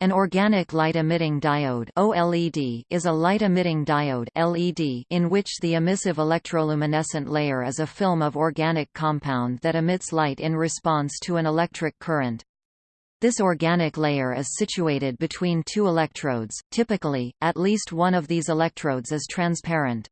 An organic light-emitting diode OLED is a light-emitting diode LED in which the emissive electroluminescent layer is a film of organic compound that emits light in response to an electric current. This organic layer is situated between two electrodes, typically, at least one of these electrodes is transparent.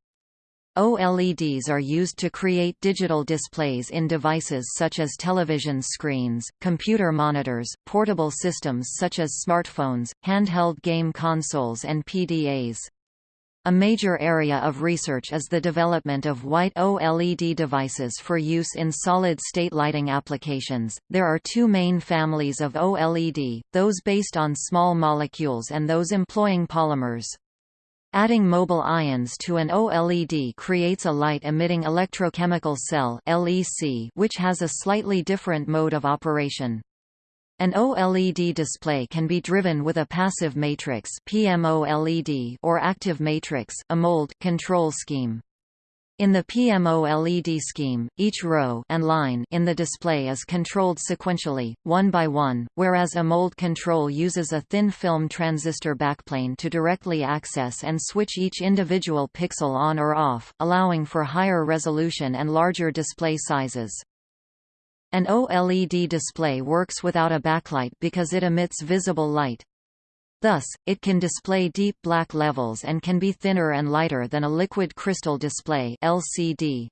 OLEDs are used to create digital displays in devices such as television screens, computer monitors, portable systems such as smartphones, handheld game consoles and PDAs. A major area of research is the development of white OLED devices for use in solid-state lighting applications. There are two main families of OLED, those based on small molecules and those employing polymers. Adding mobile ions to an OLED creates a light-emitting electrochemical cell which has a slightly different mode of operation. An OLED display can be driven with a passive matrix (PMOLED) or active matrix (AMOLED) control scheme. In the PMOLED scheme, each row and line in the display is controlled sequentially, one by one, whereas AMOLED control uses a thin film transistor backplane to directly access and switch each individual pixel on or off, allowing for higher resolution and larger display sizes. An OLED display works without a backlight because it emits visible light. Thus, it can display deep black levels and can be thinner and lighter than a liquid crystal display LCD.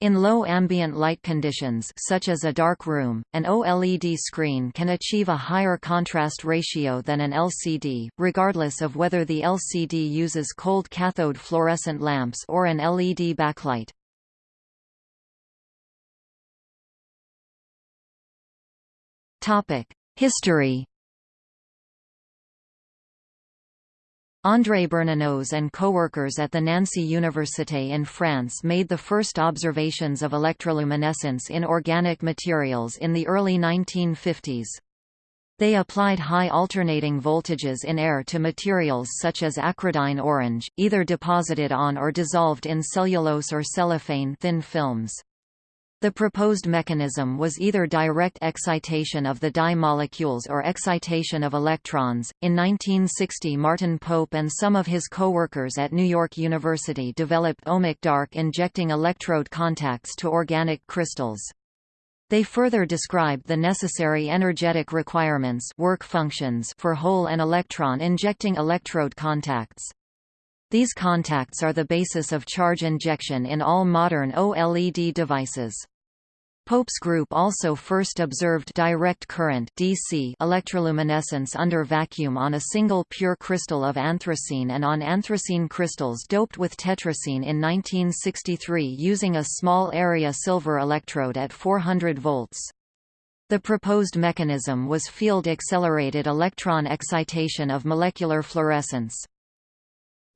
In low ambient light conditions such as a dark room, an OLED screen can achieve a higher contrast ratio than an LCD, regardless of whether the LCD uses cold cathode fluorescent lamps or an LED backlight. History André Bernanose and co-workers at the Nancy Université in France made the first observations of electroluminescence in organic materials in the early 1950s. They applied high alternating voltages in air to materials such as acridine orange, either deposited on or dissolved in cellulose or cellophane thin films. The proposed mechanism was either direct excitation of the dye molecules or excitation of electrons. In 1960, Martin Pope and some of his co-workers at New York University developed ohmic dark injecting electrode contacts to organic crystals. They further described the necessary energetic requirements work functions for hole and electron injecting electrode contacts. These contacts are the basis of charge injection in all modern OLED devices. Pope's group also first observed direct current DC electroluminescence under vacuum on a single pure crystal of anthracene and on anthracene crystals doped with tetracene in 1963 using a small area silver electrode at 400 volts. The proposed mechanism was field-accelerated electron excitation of molecular fluorescence.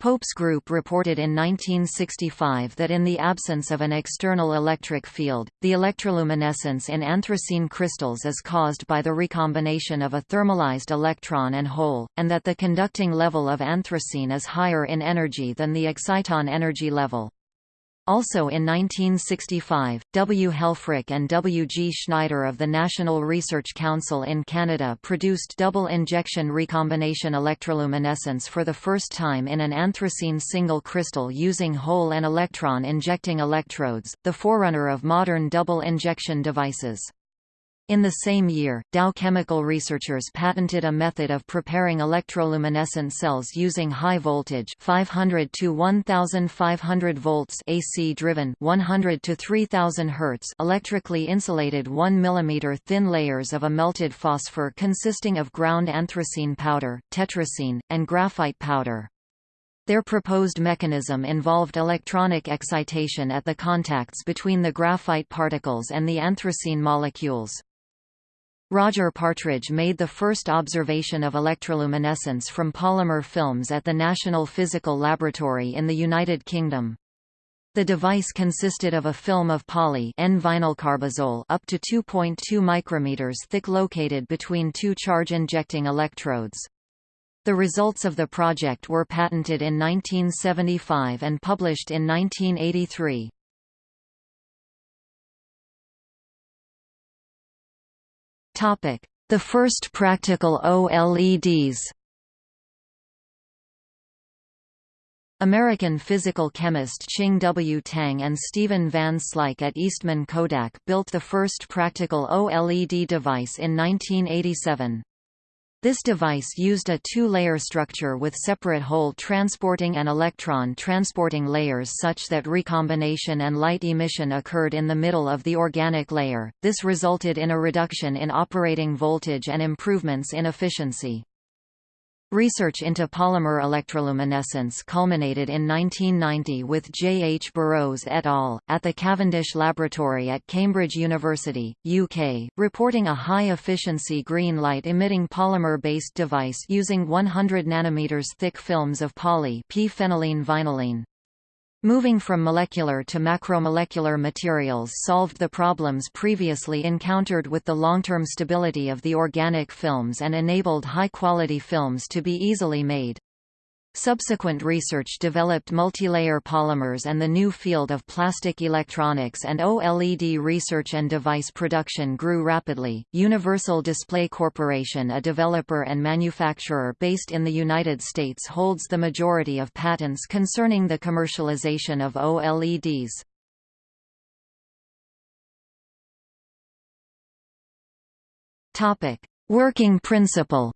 Pope's group reported in 1965 that in the absence of an external electric field, the electroluminescence in anthracene crystals is caused by the recombination of a thermalized electron and hole, and that the conducting level of anthracene is higher in energy than the exciton energy level. Also in 1965, W. Helfrich and W. G. Schneider of the National Research Council in Canada produced double-injection recombination electroluminescence for the first time in an anthracene single crystal using hole and electron injecting electrodes, the forerunner of modern double-injection devices. In the same year, Dow chemical researchers patented a method of preparing electroluminescent cells using high voltage 500 to 1500 volts AC driven 100 to 3000 Hz electrically insulated 1 mm thin layers of a melted phosphor consisting of ground anthracene powder, tetracene, and graphite powder. Their proposed mechanism involved electronic excitation at the contacts between the graphite particles and the anthracene molecules. Roger Partridge made the first observation of electroluminescence from polymer films at the National Physical Laboratory in the United Kingdom. The device consisted of a film of poly N-vinylcarbazole up to 2.2 micrometers thick located between two charge-injecting electrodes. The results of the project were patented in 1975 and published in 1983. The first practical OLEDs American physical chemist Ching W. Tang and Steven Van Slyke at Eastman Kodak built the first practical OLED device in 1987. This device used a two-layer structure with separate hole transporting and electron transporting layers such that recombination and light emission occurred in the middle of the organic layer. This resulted in a reduction in operating voltage and improvements in efficiency. Research into polymer electroluminescence culminated in 1990 with J. H. Burroughes et al., at the Cavendish Laboratory at Cambridge University, UK, reporting a high-efficiency green light-emitting polymer-based device using 100 nanometers thick films of poly p-phenylene vinylene. Moving from molecular to macromolecular materials solved the problems previously encountered with the long-term stability of the organic films and enabled high-quality films to be easily made. Subsequent research developed multilayer polymers and the new field of plastic electronics and OLED research and device production grew rapidly. Universal Display Corporation, a developer and manufacturer based in the United States, holds the majority of patents concerning the commercialization of OLEDs. Topic: Working principle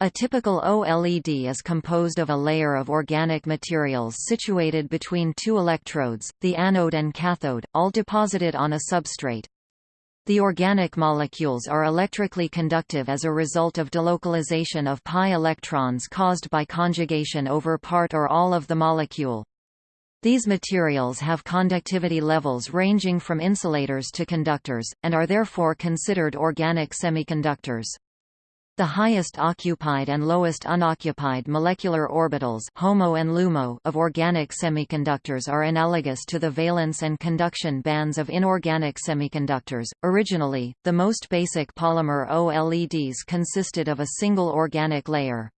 A typical OLED is composed of a layer of organic materials situated between two electrodes, the anode and cathode, all deposited on a substrate. The organic molecules are electrically conductive as a result of delocalization of pi electrons caused by conjugation over part or all of the molecule. These materials have conductivity levels ranging from insulators to conductors, and are therefore considered organic semiconductors. The highest occupied and lowest unoccupied molecular orbitals HOMO and LUMO of organic semiconductors are analogous to the valence and conduction bands of inorganic semiconductors. Originally, the most basic polymer OLEDs consisted of a single organic layer.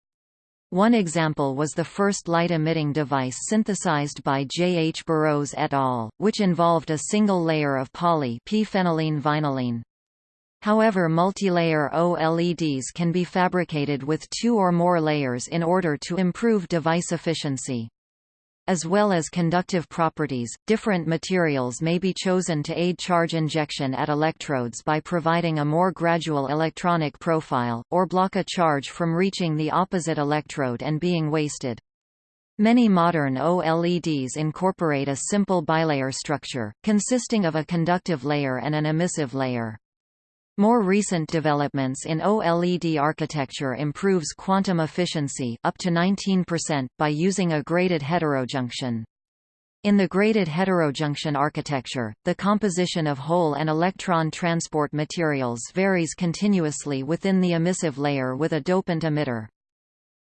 One example was the first light-emitting device synthesized by J. H. Burroughes et al., which involved a single layer of poly p-phenylene vinylene. However multilayer OLEDs can be fabricated with two or more layers in order to improve device efficiency. As well as conductive properties, different materials may be chosen to aid charge injection at electrodes by providing a more gradual electronic profile, or block a charge from reaching the opposite electrode and being wasted. Many modern OLEDs incorporate a simple bilayer structure, consisting of a conductive layer and an emissive layer. More recent developments in OLED architecture improves quantum efficiency up to 19% by using a graded heterojunction. In the graded heterojunction architecture, the composition of hole and electron transport materials varies continuously within the emissive layer with a dopant emitter.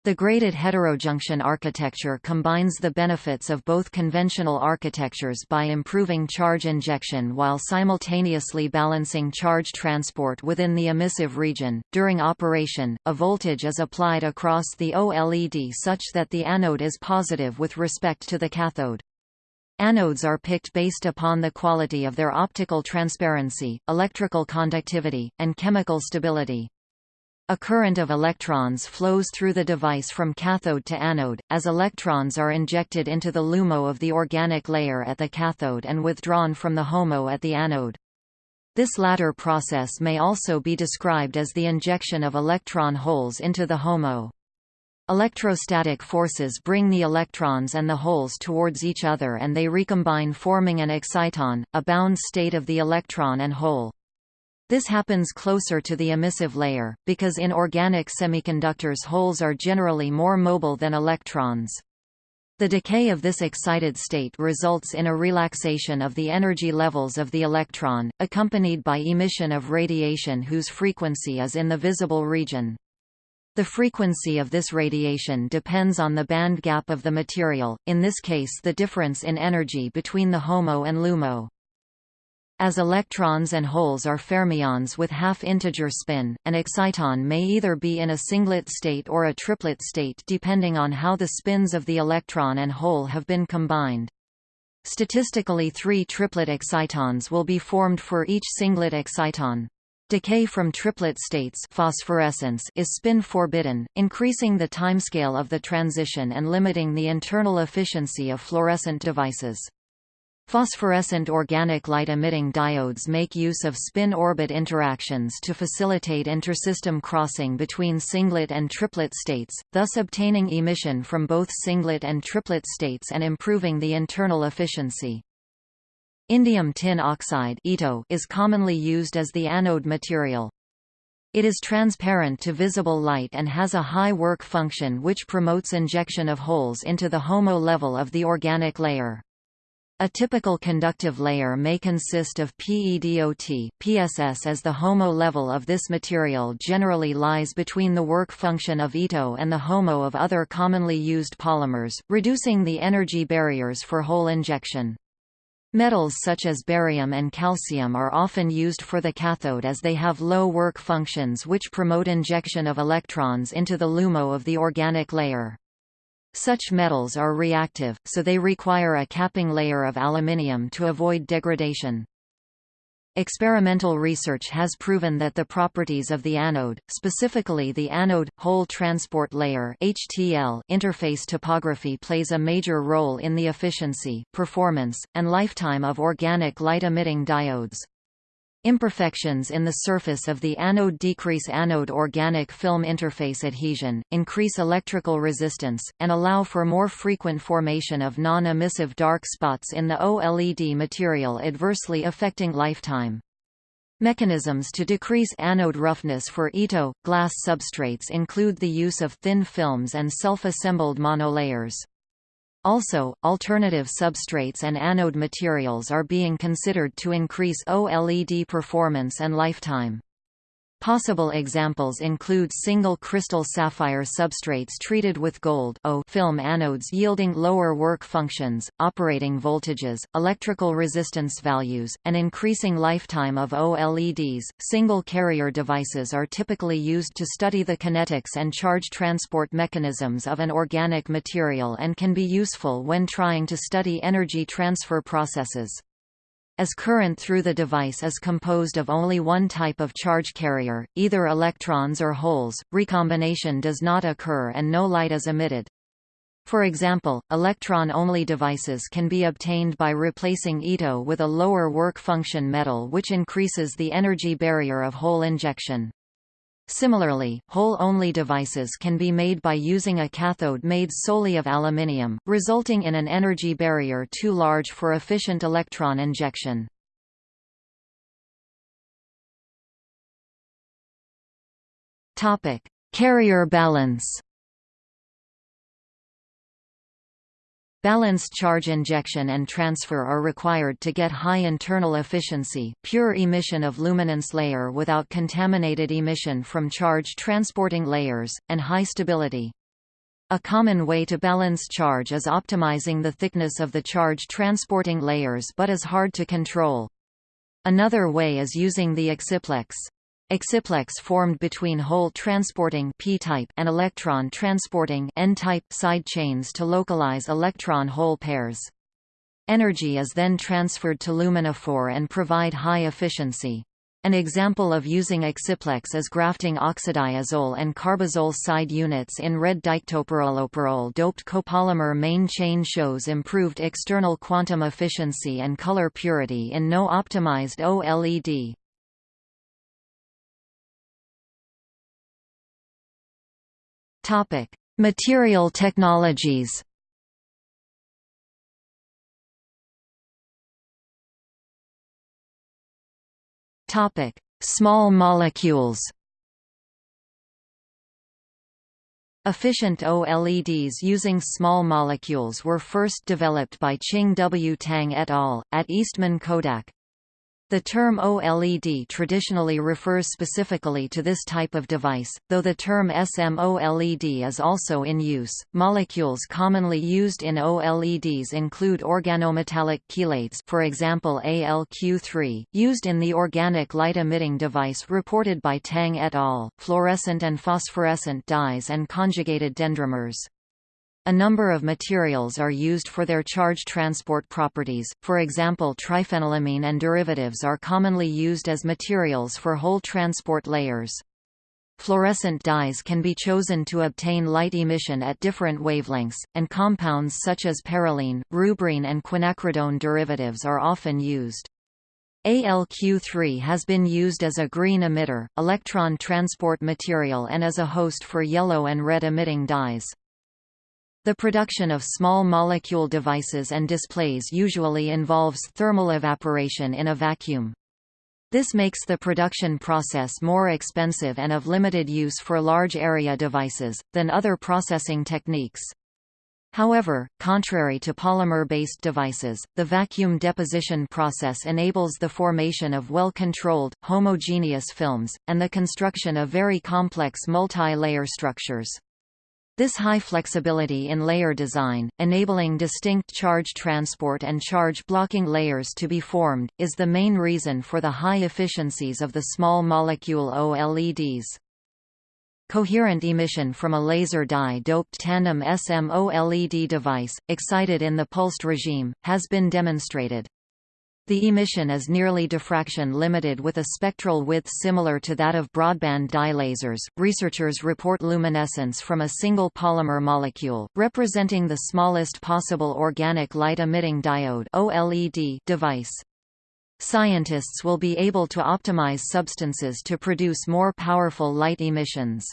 The graded heterojunction architecture combines the benefits of both conventional architectures by improving charge injection while simultaneously balancing charge transport within the emissive region. During operation, a voltage is applied across the OLED such that the anode is positive with respect to the cathode. Anodes are picked based upon the quality of their optical transparency, electrical conductivity, and chemical stability. A current of electrons flows through the device from cathode to anode, as electrons are injected into the LUMO of the organic layer at the cathode and withdrawn from the HOMO at the anode. This latter process may also be described as the injection of electron holes into the HOMO. Electrostatic forces bring the electrons and the holes towards each other and they recombine forming an exciton, a bound state of the electron and hole. This happens closer to the emissive layer, because in organic semiconductors holes are generally more mobile than electrons. The decay of this excited state results in a relaxation of the energy levels of the electron, accompanied by emission of radiation whose frequency is in the visible region. The frequency of this radiation depends on the band gap of the material, in this case the difference in energy between the HOMO and LUMO. As electrons and holes are fermions with half-integer spin, an exciton may either be in a singlet state or a triplet state depending on how the spins of the electron and hole have been combined. Statistically three triplet excitons will be formed for each singlet exciton. Decay from triplet states phosphorescence is spin forbidden, increasing the timescale of the transition and limiting the internal efficiency of fluorescent devices. Phosphorescent organic light-emitting diodes make use of spin-orbit interactions to facilitate intersystem crossing between singlet and triplet states, thus obtaining emission from both singlet and triplet states and improving the internal efficiency. Indium tin oxide is commonly used as the anode material. It is transparent to visible light and has a high work function which promotes injection of holes into the HOMO level of the organic layer. A typical conductive layer may consist of PEDOT, PSS as the HOMO level of this material generally lies between the work function of ito and the HOMO of other commonly used polymers, reducing the energy barriers for hole injection. Metals such as barium and calcium are often used for the cathode as they have low work functions which promote injection of electrons into the LUMO of the organic layer. Such metals are reactive, so they require a capping layer of aluminium to avoid degradation. Experimental research has proven that the properties of the anode, specifically the anode-hole transport layer HTL interface topography plays a major role in the efficiency, performance, and lifetime of organic light-emitting diodes. Imperfections in the surface of the anode decrease anode organic film interface adhesion, increase electrical resistance, and allow for more frequent formation of non-emissive dark spots in the OLED material adversely affecting lifetime. Mechanisms to decrease anode roughness for ito, glass substrates include the use of thin films and self-assembled monolayers. Also, alternative substrates and anode materials are being considered to increase OLED performance and lifetime. Possible examples include single crystal sapphire substrates treated with gold film anodes yielding lower work functions, operating voltages, electrical resistance values, and increasing lifetime of OLEDs. Single carrier devices are typically used to study the kinetics and charge transport mechanisms of an organic material and can be useful when trying to study energy transfer processes. As current through the device is composed of only one type of charge carrier, either electrons or holes, recombination does not occur and no light is emitted. For example, electron-only devices can be obtained by replacing ito with a lower work function metal which increases the energy barrier of hole injection. Similarly, hole-only devices can be made by using a cathode made solely of aluminium, resulting in an energy barrier too large for efficient electron injection. Carrier balance Balanced charge injection and transfer are required to get high internal efficiency, pure emission of luminance layer without contaminated emission from charge transporting layers, and high stability. A common way to balance charge is optimizing the thickness of the charge transporting layers but is hard to control. Another way is using the exciplex. Exciplex formed between hole transporting p-type and electron transporting n-type side chains to localize electron-hole pairs. Energy is then transferred to luminophore and provide high efficiency. An example of using exciplex is grafting oxadiazole and carbazole side units in red diketopyrrolopyrrole doped copolymer main chain shows improved external quantum efficiency and color purity in no optimized OLED. Topic: Material technologies. Topic: Small molecules. Efficient OLEDs using small molecules were first developed by Ching W. Tang et al. at Eastman Kodak. The term OLED traditionally refers specifically to this type of device, though the term SMOLED is also in use. Molecules commonly used in OLEDs include organometallic chelates, for example ALQ3, used in the organic light-emitting device reported by Tang et al., fluorescent and phosphorescent dyes and conjugated dendrimers. A number of materials are used for their charge transport properties, for example triphenylamine and derivatives are commonly used as materials for hole transport layers. Fluorescent dyes can be chosen to obtain light emission at different wavelengths, and compounds such as perylene, rubrene and quinacridone derivatives are often used. ALQ3 has been used as a green emitter, electron transport material and as a host for yellow and red emitting dyes. The production of small molecule devices and displays usually involves thermal evaporation in a vacuum. This makes the production process more expensive and of limited use for large area devices, than other processing techniques. However, contrary to polymer-based devices, the vacuum deposition process enables the formation of well-controlled, homogeneous films, and the construction of very complex multi-layer structures. This high flexibility in layer design, enabling distinct charge transport and charge blocking layers to be formed, is the main reason for the high efficiencies of the small molecule OLEDs. Coherent emission from a laser dye-doped tandem SMOLED device, excited in the pulsed regime, has been demonstrated. The emission is nearly diffraction limited with a spectral width similar to that of broadband dye lasers. Researchers report luminescence from a single polymer molecule, representing the smallest possible organic light emitting diode (OLED) device. Scientists will be able to optimize substances to produce more powerful light emissions.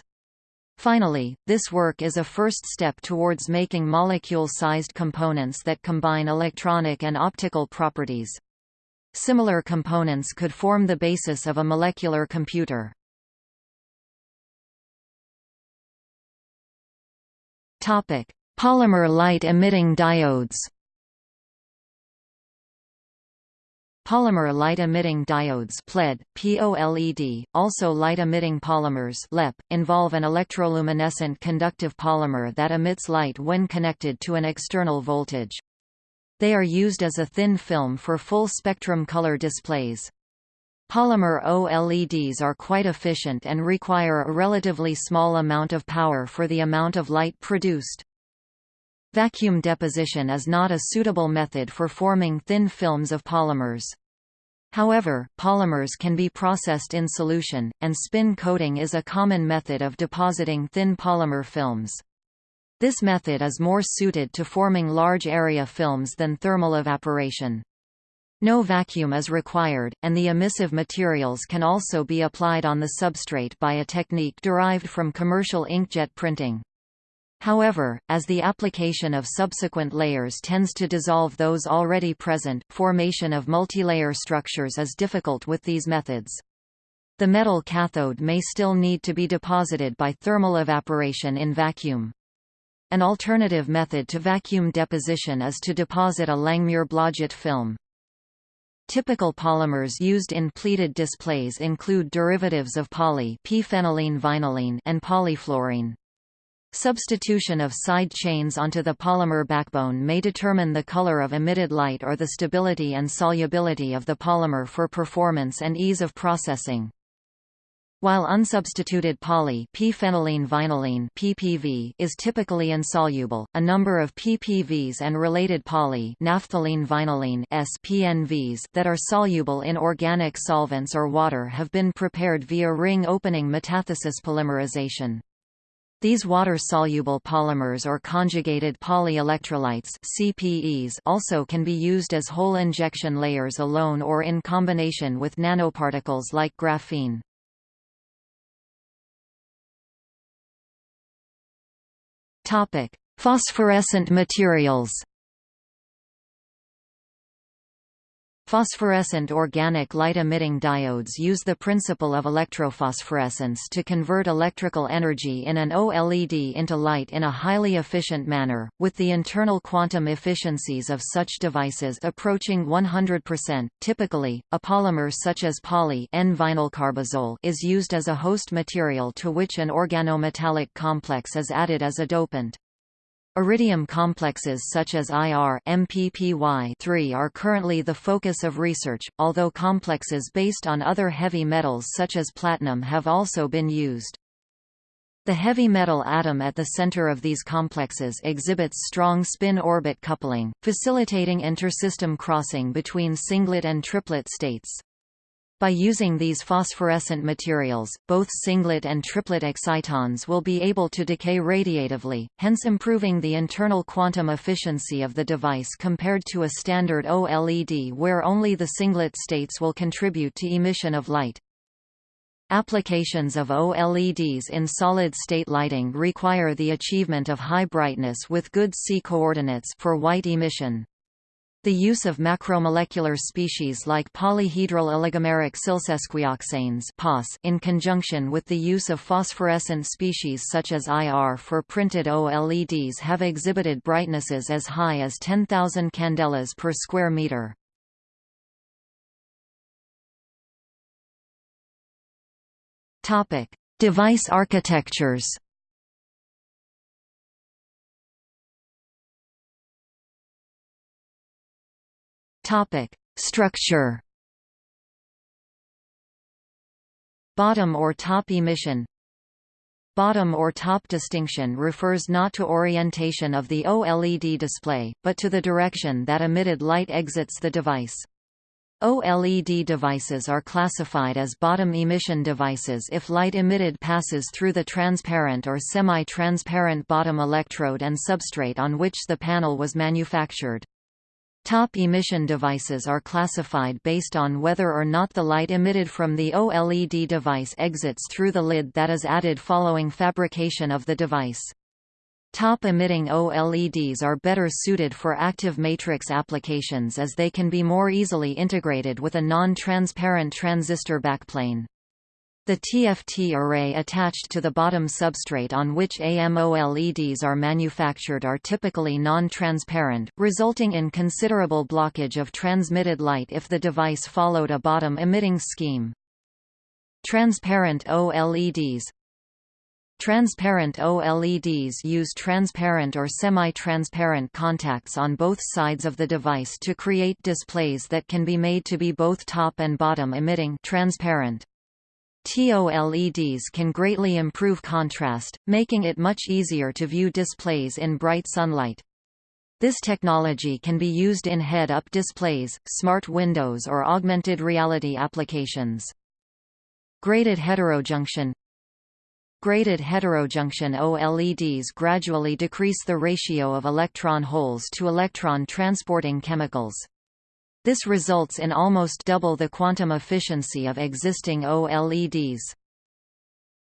Finally, this work is a first step towards making molecule-sized components that combine electronic and optical properties. Similar components could form the basis of a molecular computer. Topic: Polymer light-emitting diodes. Polymer light-emitting diodes PLED, POLED, also light-emitting polymers LEP, involve an electroluminescent conductive polymer that emits light when connected to an external voltage. They are used as a thin film for full-spectrum color displays. Polymer OLEDs are quite efficient and require a relatively small amount of power for the amount of light produced. Vacuum deposition is not a suitable method for forming thin films of polymers. However, polymers can be processed in solution, and spin coating is a common method of depositing thin polymer films. This method is more suited to forming large area films than thermal evaporation. No vacuum is required, and the emissive materials can also be applied on the substrate by a technique derived from commercial inkjet printing. However, as the application of subsequent layers tends to dissolve those already present, formation of multilayer structures is difficult with these methods. The metal cathode may still need to be deposited by thermal evaporation in vacuum. An alternative method to vacuum deposition is to deposit a Langmuir-Blodgett film. Typical polymers used in PLED displays include derivatives of poly vinylene and polyfluorene. Substitution of side chains onto the polymer backbone may determine the color of emitted light or the stability and solubility of the polymer for performance and ease of processing. While unsubstituted poly p-phenylene vinylene (PPV) is typically insoluble, a number of PPVs and related poly naphthalene vinylene (SPNVs) that are soluble in organic solvents or water have been prepared via ring opening metathesis polymerization. These water-soluble polymers or conjugated polyelectrolytes CPEs also can be used as hole injection layers alone or in combination with nanoparticles like graphene. Topic: Phosphorescent materials. Phosphorescent organic light-emitting diodes use the principle of electrophosphorescence to convert electrical energy in an OLED into light in a highly efficient manner, with the internal quantum efficiencies of such devices approaching 100%. Typically, a polymer such as poly N-vinylcarbazole is used as a host material to which an organometallic complex is added as a dopant. Iridium complexes such as IR MPPY3 are currently the focus of research, although complexes based on other heavy metals such as platinum have also been used. The heavy metal atom at the center of these complexes exhibits strong spin-orbit coupling, facilitating intersystem crossing between singlet and triplet states. By using these phosphorescent materials, both singlet and triplet excitons will be able to decay radiatively, hence improving the internal quantum efficiency of the device compared to a standard OLED where only the singlet states will contribute to emission of light. Applications of OLEDs in solid-state lighting require the achievement of high brightness with good C coordinates for white emission. The use of macromolecular species like polyhedral oligomeric silsesquioxanes in conjunction with the use of phosphorescent species such as IR for printed OLEDs have exhibited brightnesses as high as 10,000 candelas per square meter. Device architectures. Topic: Structure. Bottom or top emission Bottom or top distinction refers not to orientation of the OLED display, but to the direction that emitted light exits the device. OLED devices are classified as bottom emission devices if light emitted passes through the transparent or semi-transparent bottom electrode and substrate on which the panel was manufactured. Top emission devices are classified based on whether or not the light emitted from the OLED device exits through the lid that is added following fabrication of the device. Top-emitting OLEDs are better suited for active matrix applications as they can be more easily integrated with a non-transparent transistor backplane. The TFT array attached to the bottom substrate on which AMOLEDs are manufactured are typically non-transparent, resulting in considerable blockage of transmitted light if the device followed a bottom-emitting scheme. Transparent OLEDs Transparent OLEDs use transparent or semi-transparent contacts on both sides of the device to create displays that can be made to be both top and bottom emitting transparent. TOLEDs can greatly improve contrast, making it much easier to view displays in bright sunlight. This technology can be used in head-up displays, smart windows or augmented reality applications. Graded heterojunction Graded heterojunction OLEDs gradually decrease the ratio of electron holes to electron transporting chemicals. This results in almost double the quantum efficiency of existing OLEDs.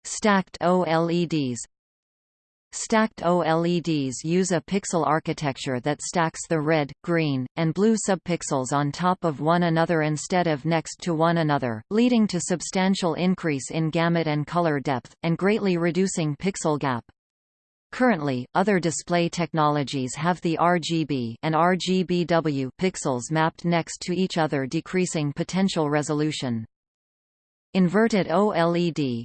Stacked OLEDs Stacked OLEDs use a pixel architecture that stacks the red, green, and blue subpixels on top of one another instead of next to one another, leading to substantial increase in gamut and color depth, and greatly reducing pixel gap. Currently, other display technologies have the RGB and RGBW pixels mapped next to each other decreasing potential resolution. Inverted OLED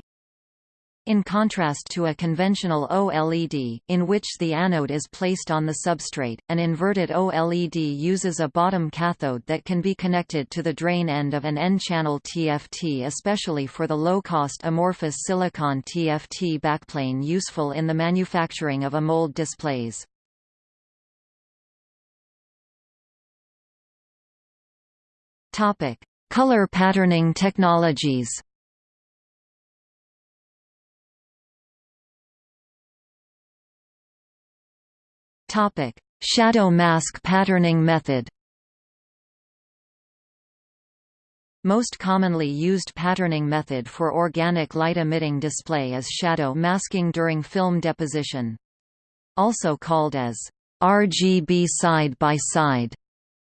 in contrast to a conventional OLED, in which the anode is placed on the substrate, an inverted OLED uses a bottom cathode that can be connected to the drain end of an N-channel TFT especially for the low-cost amorphous silicon TFT backplane useful in the manufacturing of AMOLED displays. Color patterning technologies Topic: Shadow mask patterning method. Most commonly used patterning method for organic light-emitting display is shadow masking during film deposition. Also called as RGB side-by-side -side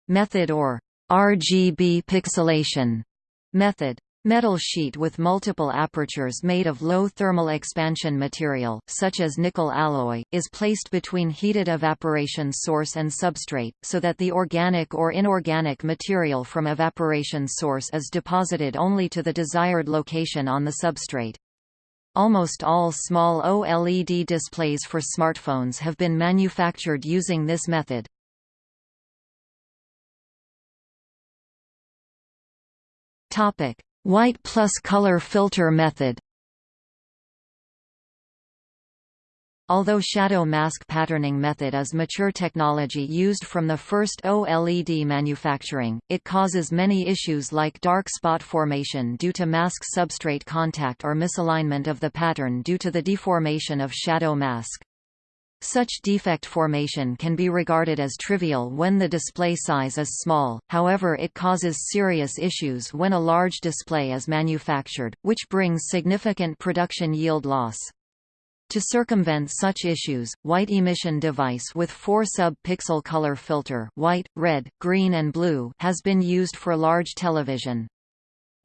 method or RGB pixelation method. Metal sheet with multiple apertures made of low thermal expansion material, such as nickel alloy, is placed between heated evaporation source and substrate, so that the organic or inorganic material from evaporation source is deposited only to the desired location on the substrate. Almost all small OLED displays for smartphones have been manufactured using this method. Topic White plus color filter method Although shadow mask patterning method is mature technology used from the first OLED manufacturing, it causes many issues like dark spot formation due to mask substrate contact or misalignment of the pattern due to the deformation of shadow mask. Such defect formation can be regarded as trivial when the display size is small, however it causes serious issues when a large display is manufactured, which brings significant production yield loss. To circumvent such issues, white emission device with 4 sub-pixel color filter white, red, green and blue has been used for large television.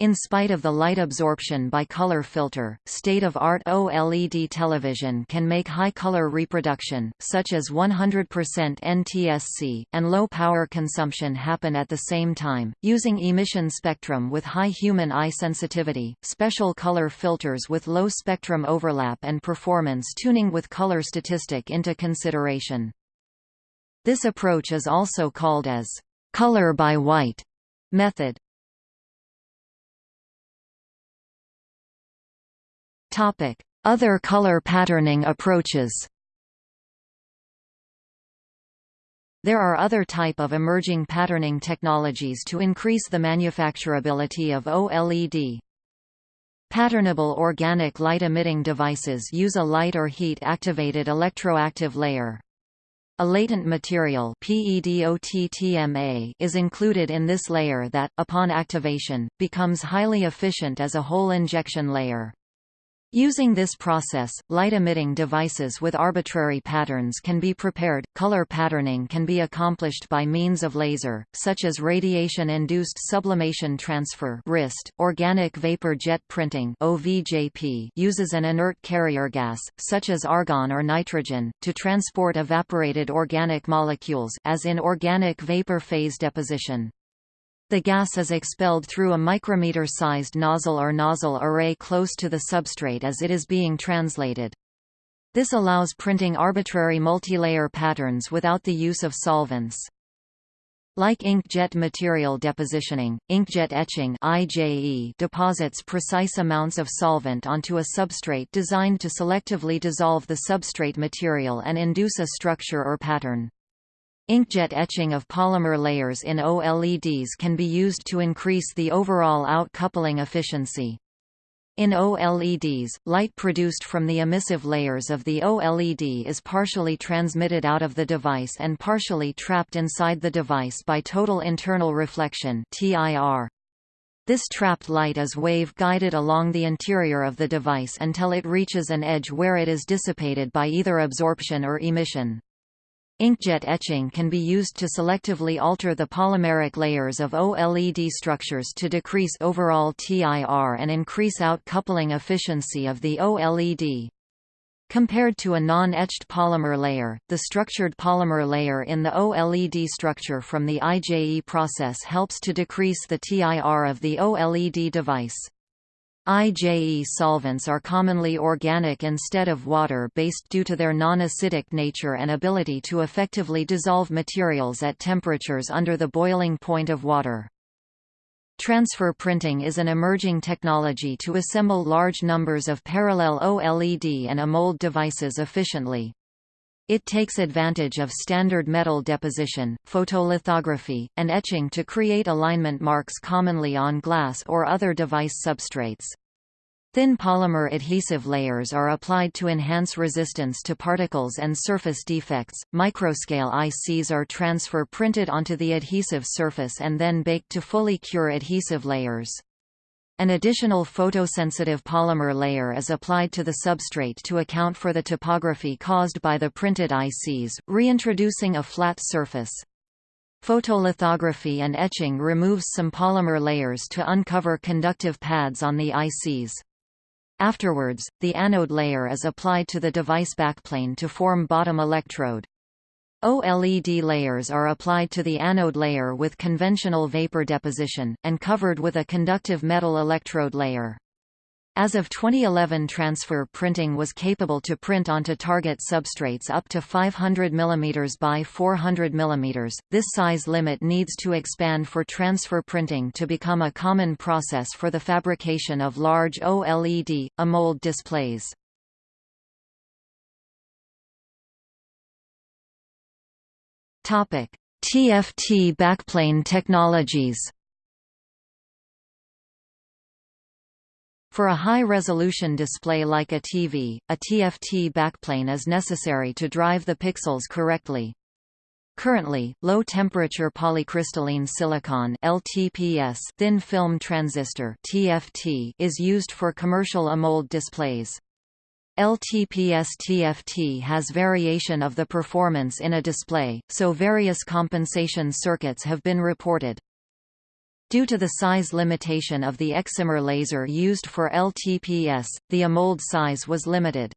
In spite of the light absorption by color filter, state-of-art OLED television can make high color reproduction, such as 100% NTSC, and low power consumption happen at the same time. Using emission spectrum with high human eye sensitivity, special color filters with low spectrum overlap and performance tuning with color statistic into consideration. This approach is also called as color by white method. Other color patterning approaches There are other type of emerging patterning technologies to increase the manufacturability of OLED. Patternable organic light-emitting devices use a light or heat-activated electroactive layer. A latent material is included in this layer that, upon activation, becomes highly efficient as a hole injection layer. Using this process, light-emitting devices with arbitrary patterns can be prepared. Color patterning can be accomplished by means of laser, such as radiation-induced sublimation transfer (RIST). Organic vapor jet printing (OVJP) uses an inert carrier gas, such as argon or nitrogen, to transport evaporated organic molecules, as in organic vapor phase deposition. The gas is expelled through a micrometer-sized nozzle or nozzle array close to the substrate as it is being translated. This allows printing arbitrary multilayer patterns without the use of solvents. Like inkjet material depositioning, inkjet etching IJE deposits precise amounts of solvent onto a substrate designed to selectively dissolve the substrate material and induce a structure or pattern. Inkjet etching of polymer layers in OLEDs can be used to increase the overall out-coupling efficiency. In OLEDs, light produced from the emissive layers of the OLED is partially transmitted out of the device and partially trapped inside the device by total internal reflection TIR. This trapped light is wave-guided along the interior of the device until it reaches an edge where it is dissipated by either absorption or emission. Inkjet etching can be used to selectively alter the polymeric layers of OLED structures to decrease overall TIR and increase out-coupling efficiency of the OLED. Compared to a non-etched polymer layer, the structured polymer layer in the OLED structure from the IJE process helps to decrease the TIR of the OLED device. IJE solvents are commonly organic instead of water-based due to their non-acidic nature and ability to effectively dissolve materials at temperatures under the boiling point of water. Transfer printing is an emerging technology to assemble large numbers of parallel OLED and AMOLED devices efficiently. It takes advantage of standard metal deposition, photolithography, and etching to create alignment marks commonly on glass or other device substrates. Thin polymer adhesive layers are applied to enhance resistance to particles and surface defects. Microscale ICs are transfer printed onto the adhesive surface and then baked to fully cure adhesive layers. An additional photosensitive polymer layer is applied to the substrate to account for the topography caused by the printed ICs, reintroducing a flat surface. Photolithography and etching removes some polymer layers to uncover conductive pads on the ICs. Afterwards, the anode layer is applied to the device backplane to form bottom electrode. OLED layers are applied to the anode layer with conventional vapor deposition, and covered with a conductive metal electrode layer. As of 2011 transfer printing was capable to print onto target substrates up to 500 mm by 400 mm. This size limit needs to expand for transfer printing to become a common process for the fabrication of large OLED, AMOLED displays. TFT backplane technologies For a high-resolution display like a TV, a TFT backplane is necessary to drive the pixels correctly. Currently, low-temperature polycrystalline silicon (LTPS) thin film transistor (TFT) is used for commercial AMOLED displays. LTPS TFT has variation of the performance in a display, so various compensation circuits have been reported. Due to the size limitation of the excimer laser used for LTPS, the AMOLED size was limited.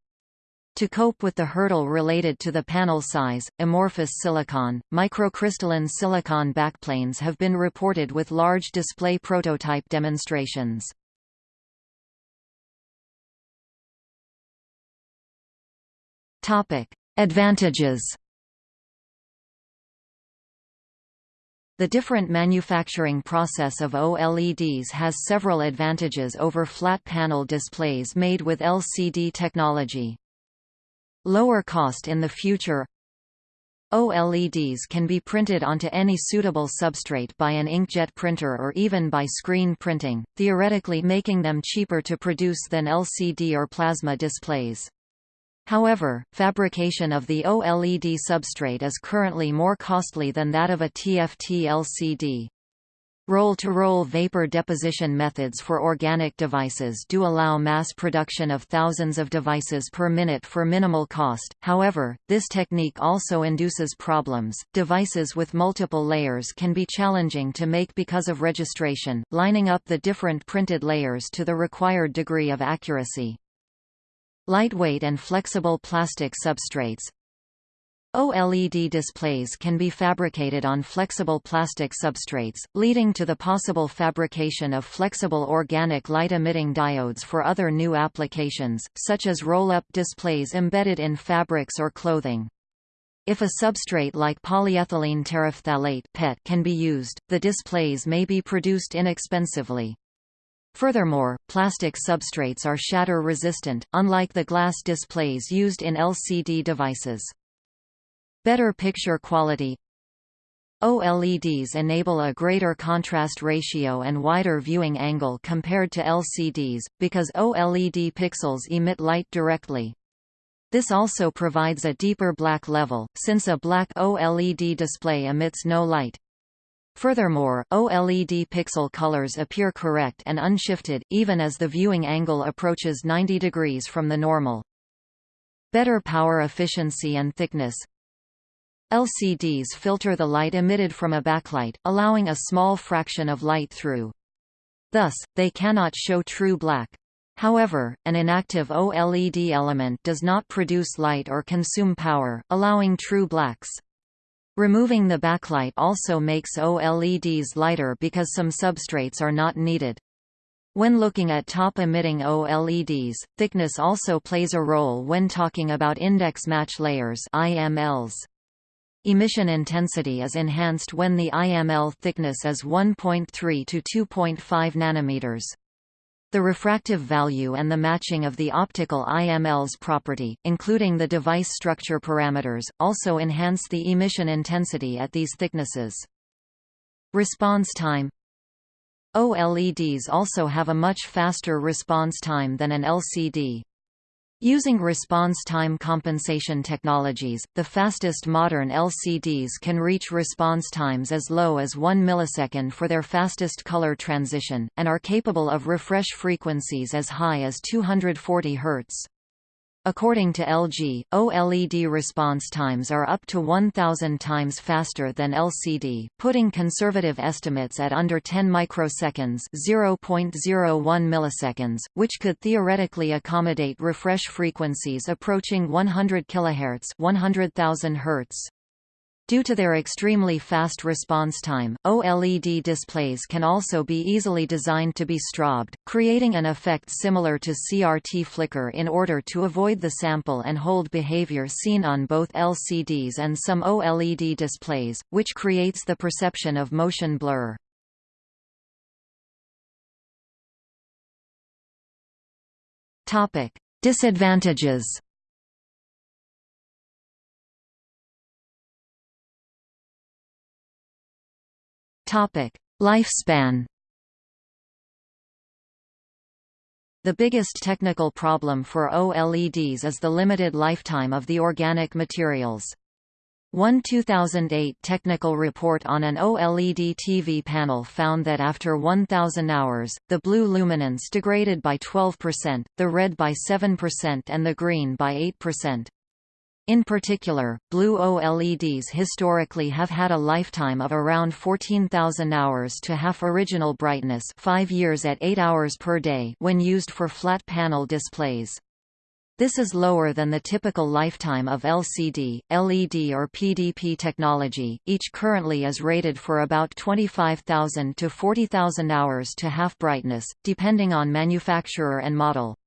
To cope with the hurdle related to the panel size, amorphous silicon, microcrystalline silicon backplanes have been reported with large display prototype demonstrations. Advantages The different manufacturing process of OLEDs has several advantages over flat panel displays made with LCD technology. Lower cost in the future OLEDs can be printed onto any suitable substrate by an inkjet printer or even by screen printing, theoretically making them cheaper to produce than LCD or plasma displays. However, fabrication of the OLED substrate is currently more costly than that of a TFT LCD. Roll-to-roll -roll vapor deposition methods for organic devices do allow mass production of thousands of devices per minute for minimal cost, however, this technique also induces problems. Devices with multiple layers can be challenging to make because of registration, lining up the different printed layers to the required degree of accuracy. Lightweight and flexible plastic substrates OLED displays can be fabricated on flexible plastic substrates, leading to the possible fabrication of flexible organic light-emitting diodes for other new applications, such as roll-up displays embedded in fabrics or clothing. If a substrate like polyethylene terephthalate PET can be used, the displays may be produced inexpensively. Furthermore, plastic substrates are shatter-resistant, unlike the glass displays used in LCD devices. Better picture quality OLEDs enable a greater contrast ratio and wider viewing angle compared to LCDs, because OLED pixels emit light directly. This also provides a deeper black level, since a black OLED display emits no light. Furthermore, OLED pixel colors appear correct and unshifted, even as the viewing angle approaches 90 degrees from the normal. Better power efficiency and thickness LCDs filter the light emitted from a backlight, allowing a small fraction of light through. Thus, they cannot show true black. However, an inactive OLED element does not produce light or consume power, allowing true blacks. Removing the backlight also makes OLEDs lighter because some substrates are not needed. When looking at top-emitting OLEDs, thickness also plays a role when talking about index match layers IMLs. Emission intensity is enhanced when the IML thickness is 1.3 to 2.5 nanometers. The refractive value and the matching of the optical IML's property, including the device structure parameters, also enhance the emission intensity at these thicknesses. Response time OLEDs also have a much faster response time than an LCD. Using response time compensation technologies, the fastest modern LCDs can reach response times as low as 1 millisecond for their fastest color transition, and are capable of refresh frequencies as high as 240 Hz. According to LG, OLED response times are up to 1,000 times faster than LCD, putting conservative estimates at under 10 microseconds (0.01 milliseconds), which could theoretically accommodate refresh frequencies approaching 100 kHz (100,000 Hz). Due to their extremely fast response time, OLED displays can also be easily designed to be strobed, creating an effect similar to CRT flicker in order to avoid the sample and hold behavior seen on both LCDs and some OLED displays, which creates the perception of motion blur. Disadvantages Lifespan The biggest technical problem for OLEDs is the limited lifetime of the organic materials. One 2008 technical report on an OLED TV panel found that after 1000 hours, the blue luminance degraded by 12%, the red by 7% and the green by 8%. In particular, blue OLEDs historically have had a lifetime of around 14,000 hours to half original brightness 5 years at 8 hours per day when used for flat panel displays. This is lower than the typical lifetime of LCD, LED or PDP technology, each currently is rated for about 25,000 to 40,000 hours to half brightness, depending on manufacturer and model.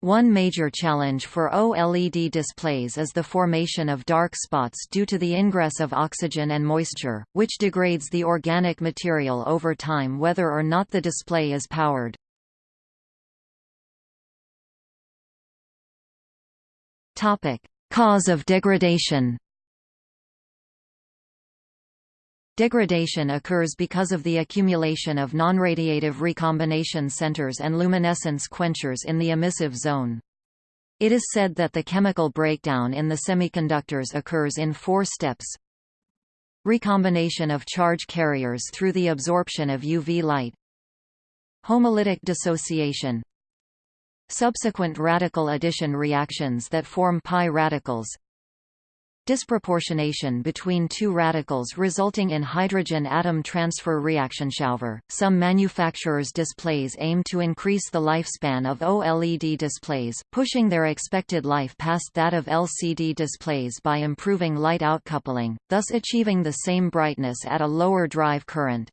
One major challenge for OLED displays is the formation of dark spots due to the ingress of oxygen and moisture, which degrades the organic material over time whether or not the display is powered. Cause of degradation Degradation occurs because of the accumulation of nonradiative recombination centers and luminescence quenchers in the emissive zone. It is said that the chemical breakdown in the semiconductors occurs in four steps. Recombination of charge carriers through the absorption of UV light. Homolytic dissociation. Subsequent radical addition reactions that form pi radicals disproportionation between two radicals resulting in hydrogen atom transfer reaction. However, some manufacturers' displays aim to increase the lifespan of OLED displays, pushing their expected life past that of LCD displays by improving light outcoupling, thus achieving the same brightness at a lower drive current.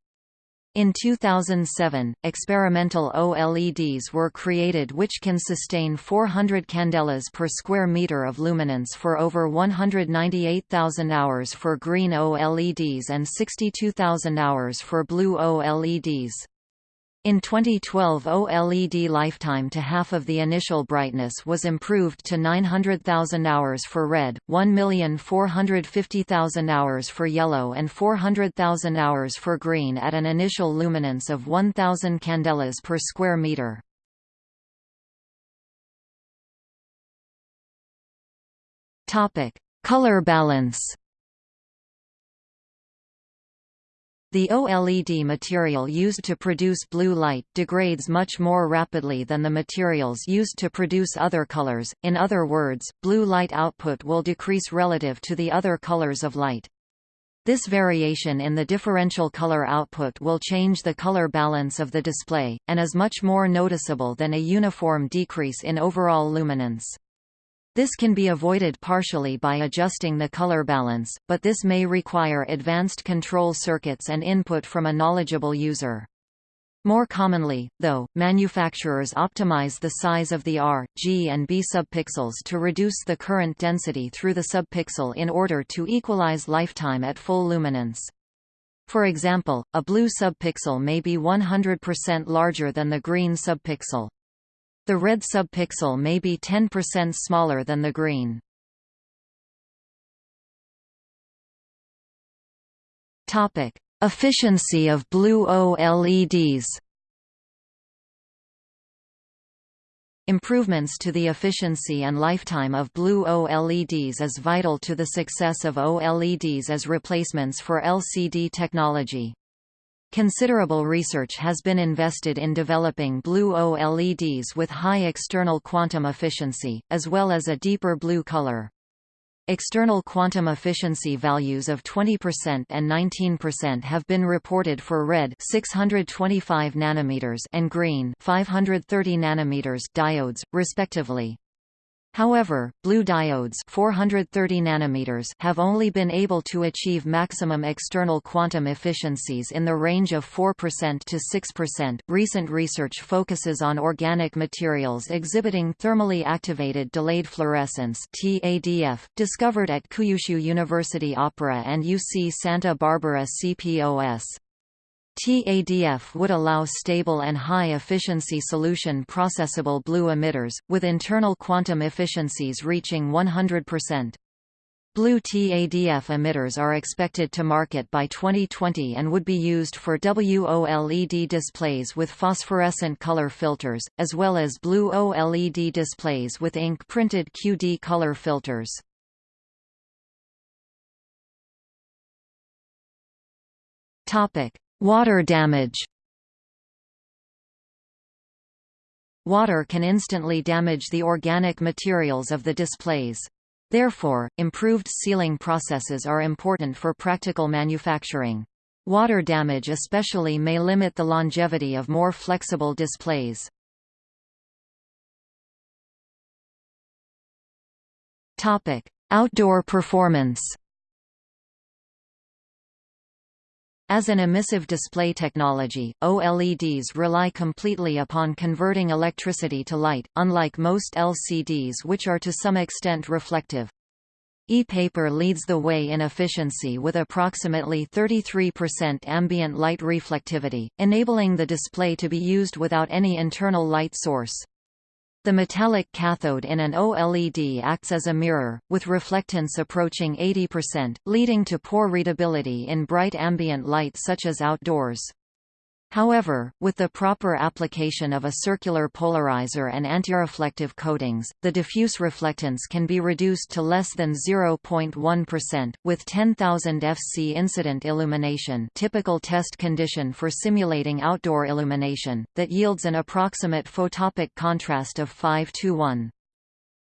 In 2007, experimental OLEDs were created which can sustain 400 candelas per square meter of luminance for over 198,000 hours for green OLEDs and 62,000 hours for blue OLEDs. In 2012 OLED lifetime to half of the initial brightness was improved to 900,000 hours for red, 1,450,000 hours for yellow and 400,000 hours for green at an initial luminance of 1,000 candelas per square meter. Color balance The OLED material used to produce blue light degrades much more rapidly than the materials used to produce other colors, in other words, blue light output will decrease relative to the other colors of light. This variation in the differential color output will change the color balance of the display, and is much more noticeable than a uniform decrease in overall luminance. This can be avoided partially by adjusting the color balance, but this may require advanced control circuits and input from a knowledgeable user. More commonly, though, manufacturers optimize the size of the R, G and B subpixels to reduce the current density through the subpixel in order to equalize lifetime at full luminance. For example, a blue subpixel may be 100% larger than the green subpixel. The red subpixel may be 10% smaller than the green. Topic: Efficiency of blue OLEDs. Improvements to the efficiency and lifetime of blue OLEDs is vital to the success of OLEDs as replacements for LCD technology. Considerable research has been invested in developing blue OLEDs with high external quantum efficiency, as well as a deeper blue color. External quantum efficiency values of 20% and 19% have been reported for red 625 nanometers and green 530 nanometers diodes, respectively. However, blue diodes 430 nanometers have only been able to achieve maximum external quantum efficiencies in the range of 4% to 6%. Recent research focuses on organic materials exhibiting thermally activated delayed fluorescence (TADF), discovered at Kyushu University Opera and UC Santa Barbara CPOS. TADF would allow stable and high-efficiency solution processable blue emitters, with internal quantum efficiencies reaching 100%. Blue TADF emitters are expected to market by 2020 and would be used for WOLED displays with phosphorescent color filters, as well as blue OLED displays with ink-printed QD color filters. Water damage Water can instantly damage the organic materials of the displays. Therefore, improved sealing processes are important for practical manufacturing. Water damage especially may limit the longevity of more flexible displays. Outdoor performance As an emissive display technology, OLEDs rely completely upon converting electricity to light, unlike most LCDs which are to some extent reflective. E-paper leads the way in efficiency with approximately 33% ambient light reflectivity, enabling the display to be used without any internal light source. The metallic cathode in an OLED acts as a mirror, with reflectance approaching 80%, leading to poor readability in bright ambient light such as outdoors. However, with the proper application of a circular polarizer and antireflective coatings, the diffuse reflectance can be reduced to less than 0.1%, with 10,000 FC incident illumination typical test condition for simulating outdoor illumination, that yields an approximate photopic contrast of 5 to 1.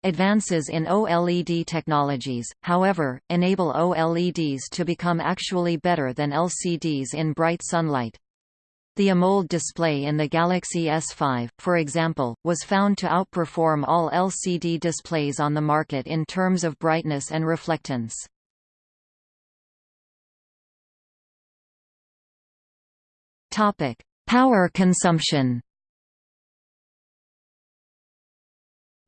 Advances in OLED technologies, however, enable OLEDs to become actually better than LCDs in bright sunlight. The AMOLED display in the Galaxy S5, for example, was found to outperform all LCD displays on the market in terms of brightness and reflectance. Power consumption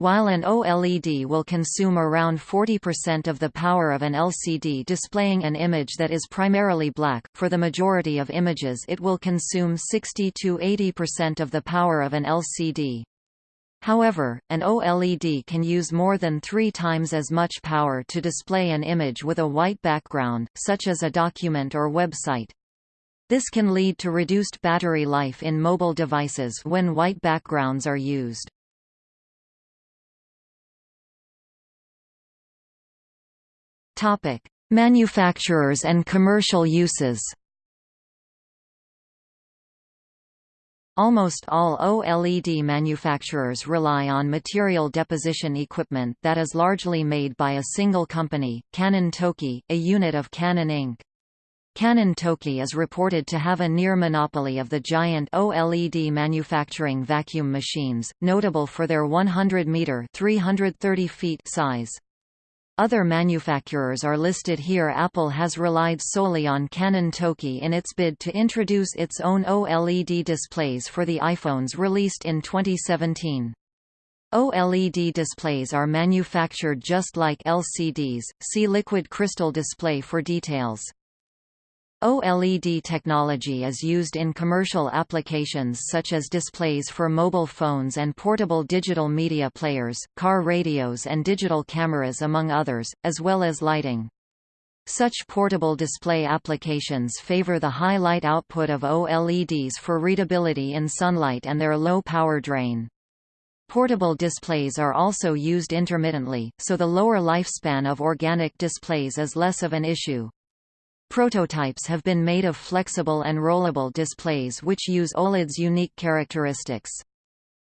While an OLED will consume around 40% of the power of an LCD displaying an image that is primarily black, for the majority of images it will consume 60–80% of the power of an LCD. However, an OLED can use more than three times as much power to display an image with a white background, such as a document or website. This can lead to reduced battery life in mobile devices when white backgrounds are used. Topic: Manufacturers and commercial uses. Almost all OLED manufacturers rely on material deposition equipment that is largely made by a single company, Canon Tokai, a unit of Canon Inc. Canon Tokai is reported to have a near monopoly of the giant OLED manufacturing vacuum machines, notable for their 100-meter (330 feet) size. Other manufacturers are listed here Apple has relied solely on Canon Tokai in its bid to introduce its own OLED displays for the iPhones released in 2017. OLED displays are manufactured just like LCDs, see liquid crystal display for details. OLED technology is used in commercial applications such as displays for mobile phones and portable digital media players, car radios and digital cameras among others, as well as lighting. Such portable display applications favor the high light output of OLEDs for readability in sunlight and their low power drain. Portable displays are also used intermittently, so the lower lifespan of organic displays is less of an issue. Prototypes have been made of flexible and rollable displays which use OLED's unique characteristics.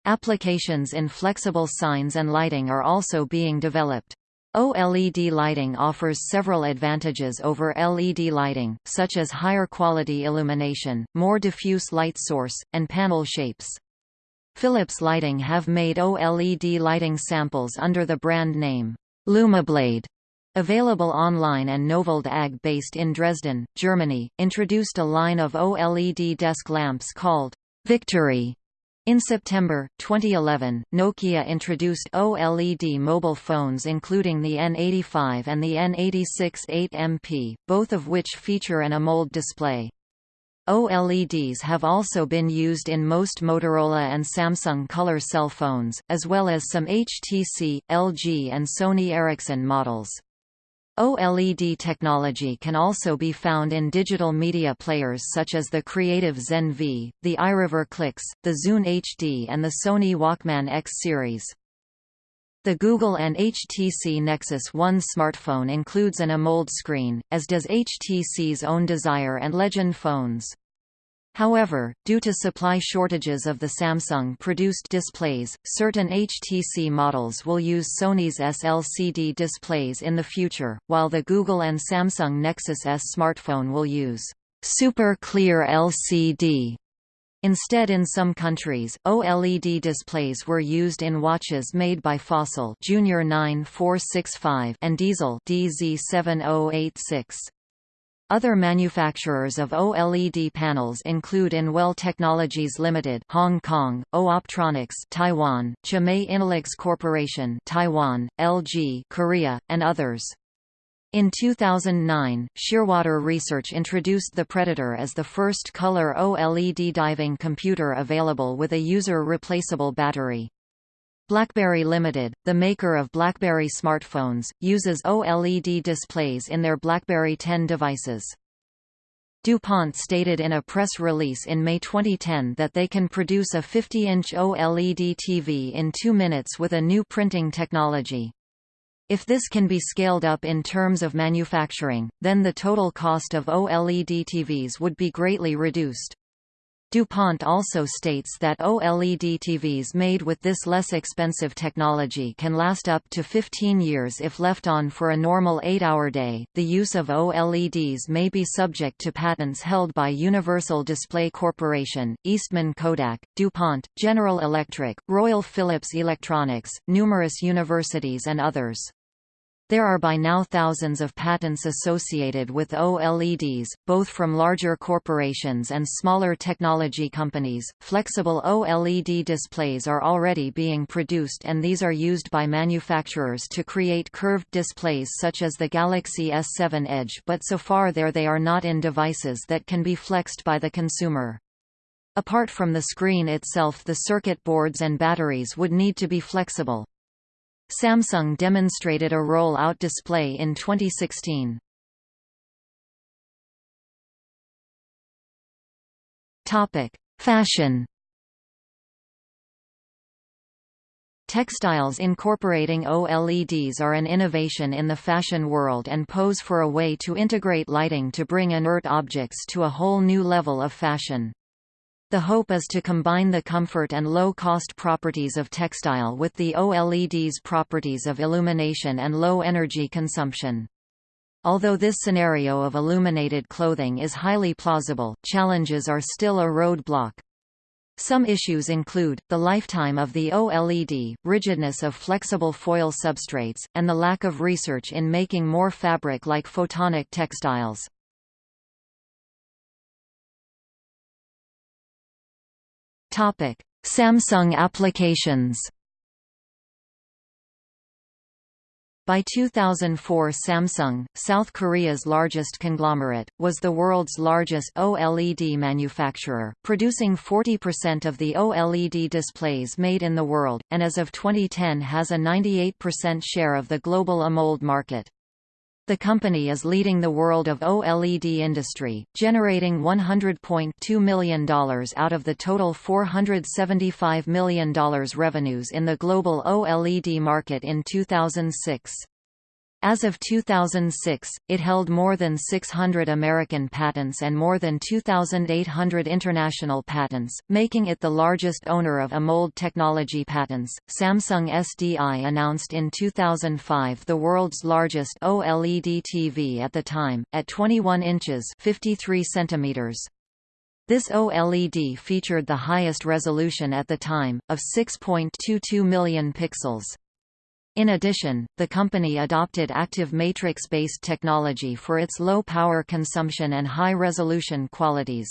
Applications in flexible signs and lighting are also being developed. OLED lighting offers several advantages over LED lighting, such as higher quality illumination, more diffuse light source, and panel shapes. Philips Lighting have made OLED lighting samples under the brand name Lumiblade Available online and Novaled AG based in Dresden, Germany, introduced a line of OLED desk lamps called Victory. In September, 2011, Nokia introduced OLED mobile phones including the N85 and the N86 8MP, both of which feature an AMOLED display. OLEDs have also been used in most Motorola and Samsung color cell phones, as well as some HTC, LG and Sony Ericsson models. OLED technology can also be found in digital media players such as the Creative Zen V, the iRiver Clix, the Zune HD and the Sony Walkman X series. The Google and HTC Nexus One smartphone includes an AMOLED screen, as does HTC's own Desire and Legend phones. However, due to supply shortages of the Samsung-produced displays, certain HTC models will use Sony's SLCD displays in the future, while the Google and Samsung Nexus S smartphone will use Super Clear LCD. Instead in some countries, OLED displays were used in watches made by Fossil Junior 9465 and Diesel DZ7086. Other manufacturers of OLED panels include Anwell Technologies Limited, Hong Kong, AU Optronics, Taiwan, Chimei Innolux Corporation, Taiwan, LG, Korea, and others. In 2009, Shearwater Research introduced the Predator as the first color OLED diving computer available with a user-replaceable battery. BlackBerry Limited, the maker of BlackBerry smartphones, uses OLED displays in their BlackBerry 10 devices. DuPont stated in a press release in May 2010 that they can produce a 50-inch OLED TV in two minutes with a new printing technology. If this can be scaled up in terms of manufacturing, then the total cost of OLED TVs would be greatly reduced. DuPont also states that OLED TVs made with this less expensive technology can last up to 15 years if left on for a normal 8-hour day. The use of OLEDs may be subject to patents held by Universal Display Corporation, Eastman Kodak, DuPont, General Electric, Royal Philips Electronics, numerous universities and others. There are by now thousands of patents associated with OLEDs, both from larger corporations and smaller technology companies. Flexible OLED displays are already being produced and these are used by manufacturers to create curved displays such as the Galaxy S7 Edge, but so far there they are not in devices that can be flexed by the consumer. Apart from the screen itself the circuit boards and batteries would need to be flexible. Samsung demonstrated a roll-out display in 2016. Topic: Fashion. Textiles incorporating OLEDs are an innovation in the fashion world and pose for a way to integrate lighting to bring inert objects to a whole new level of fashion. The hope is to combine the comfort and low-cost properties of textile with the OLED's properties of illumination and low energy consumption. Although this scenario of illuminated clothing is highly plausible, challenges are still a roadblock. Some issues include, the lifetime of the OLED, rigidness of flexible foil substrates, and the lack of research in making more fabric-like photonic textiles. Topic: Samsung applications. By 2004 Samsung, South Korea's largest conglomerate, was the world's largest OLED manufacturer, producing 40% of the OLED displays made in the world, and as of 2010 has a 98% share of the global AMOLED market. The company is leading the world of OLED industry, generating $100.2 million out of the total $475 million revenues in the global OLED market in 2006. As of 2006, it held more than 600 American patents and more than 2,800 international patents, making it the largest owner of AMOLED technology patents. Samsung SDI announced in 2005 the world's largest OLED TV at the time, at 21 inches 53 centimeters. This OLED featured the highest resolution at the time, of 6.22 million pixels. In addition, the company adopted active matrix-based technology for its low power consumption and high resolution qualities.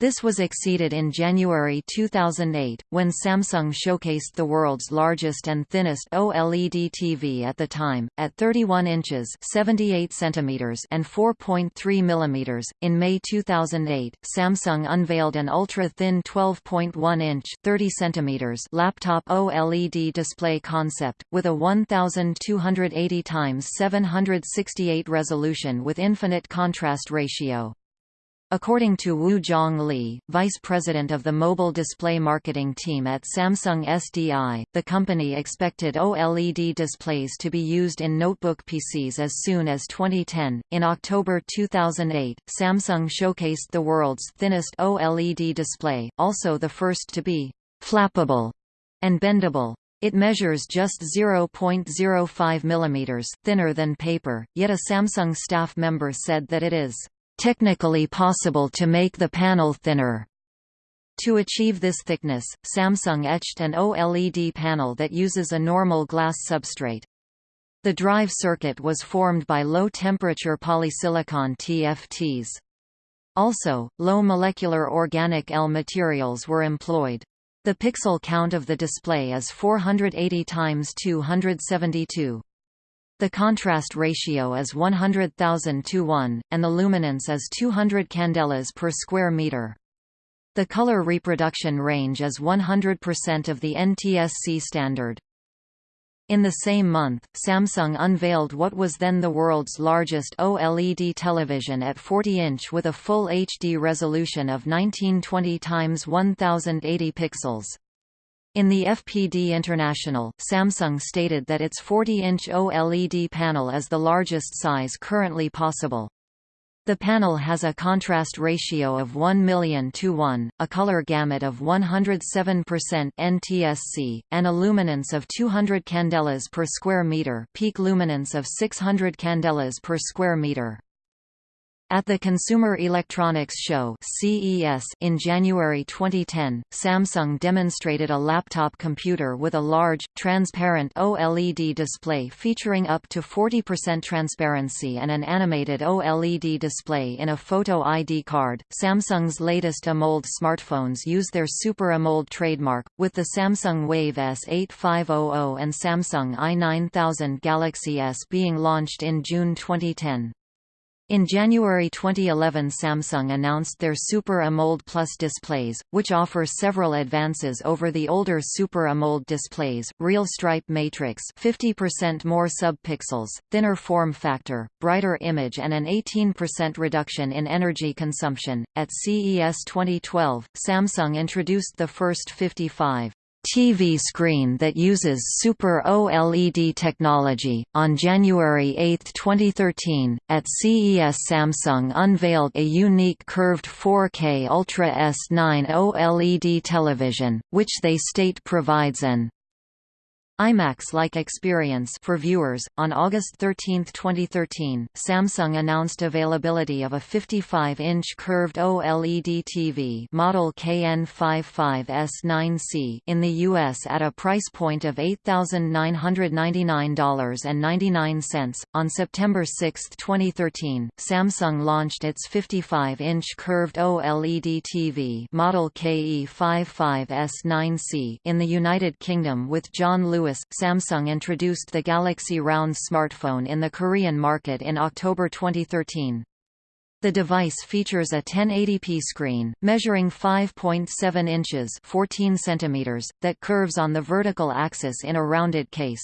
This was exceeded in January 2008, when Samsung showcased the world's largest and thinnest OLED TV at the time, at 31 inches 78 centimeters and 4.3 millimeters. In May 2008, Samsung unveiled an ultra-thin 12.1-inch 30 centimeters laptop OLED display concept, with a 1280 x 768 resolution with infinite contrast ratio. According to Woo Jong-lim, vice president of the mobile display marketing team at Samsung SDI, the company expected OLED displays to be used in notebook PCs as soon as 2010. In October 2008, Samsung showcased the world's thinnest OLED display, also the first to be flappable and bendable. It measures just 0.05 mm thinner than paper, yet a Samsung staff member said that it is technically possible to make the panel thinner. To achieve this thickness, Samsung etched an OLED panel that uses a normal glass substrate. The drive circuit was formed by low-temperature polysilicon TFTs. Also, low molecular organic EL materials were employed. The pixel count of the display is 480 x 272. The contrast ratio is 100,000 to 1, and the luminance is 200 candelas per square meter. The color reproduction range is 100% of the NTSC standard. In the same month, Samsung unveiled what was then the world's largest OLED television at 40-inch with a full HD resolution of 1920 x 1080 pixels. In the FPD International, Samsung stated that its 40-inch OLED panel is the largest size currently possible. The panel has a contrast ratio of 1 million to 1, a color gamut of 107% NTSC, and a luminance of 200 candelas per square meter peak luminance of 600 candelas per square meter. At the Consumer Electronics Show (CES) in January 2010, Samsung demonstrated a laptop computer with a large, transparent OLED display featuring up to 40% transparency and an animated OLED display in a photo ID card. Samsung's latest AMOLED smartphones use their Super AMOLED trademark, with the Samsung Wave S8500 and Samsung i9000 Galaxy S being launched in June 2010. In January 2011 Samsung announced their Super AMOLED Plus displays, which offer several advances over the older Super AMOLED displays, real stripe matrix 50% more sub-pixels, thinner form factor, brighter image and an 18% reduction in energy consumption. At CES 2012, Samsung introduced the first 55 TV screen that uses Super OLED technology. On January 8, 2013, at CES, Samsung unveiled a unique curved 4K Ultra S9 OLED television, which they state provides an IMAX-like experience for viewers. On August 13, 2013, Samsung announced availability of a 55-inch curved OLED TV model KN55S9C in the US at a price point of $8,999.99. On September 6, 2013, Samsung launched its 55-inch curved OLED TV model KE55S9C in the United Kingdom with John Lewis Samsung introduced the Galaxy Round smartphone in the Korean market in October 2013. The device features a 1080p screen, measuring 5.7 inches 14 centimeters, that curves on the vertical axis in a rounded case.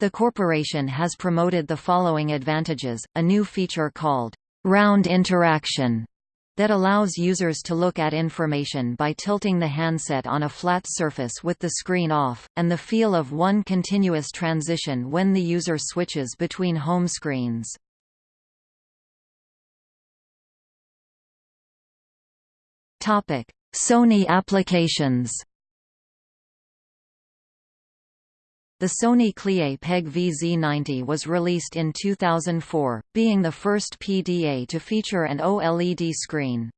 The corporation has promoted the following advantages, a new feature called round interaction that allows users to look at information by tilting the handset on a flat surface with the screen off, and the feel of one continuous transition when the user switches between home screens. Sony applications The Sony Clie PEG VZ90 was released in 2004, being the first PDA to feature an OLED screen.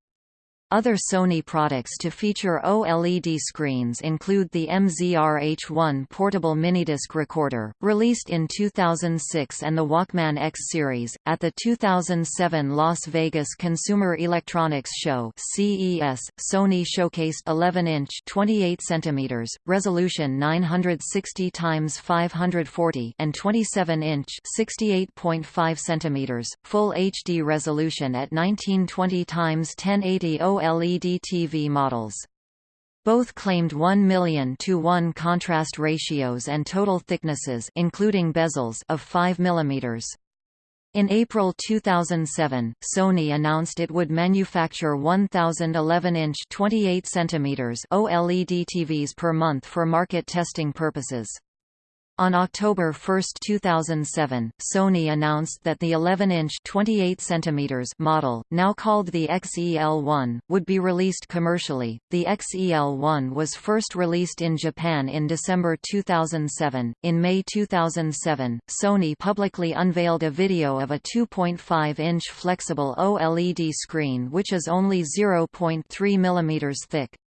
Other Sony products to feature OLED screens include the MZR-H1 portable minidisc recorder, released in 2006 and the Walkman X series. At the 2007 Las Vegas Consumer Electronics Show (CES), Sony showcased 11-inch (28 cm) resolution 960 x 540 and 27-inch (68.5 cm) full HD resolution at 1920 x 1080 OLED TV models. Both claimed 1 million to 1 contrast ratios and total thicknesses including bezels of 5 mm. In April 2007, Sony announced it would manufacture 1,011-inch 28 cm OLED TVs per month for market testing purposes. On October 1, 2007, Sony announced that the 11-inch (28 cm) model, now called the XEL-1, would be released commercially. The XEL-1 was first released in Japan in December 2007. In May 2007, Sony publicly unveiled a video of a 2.5-inch flexible OLED screen which is only 0.3 mm thick.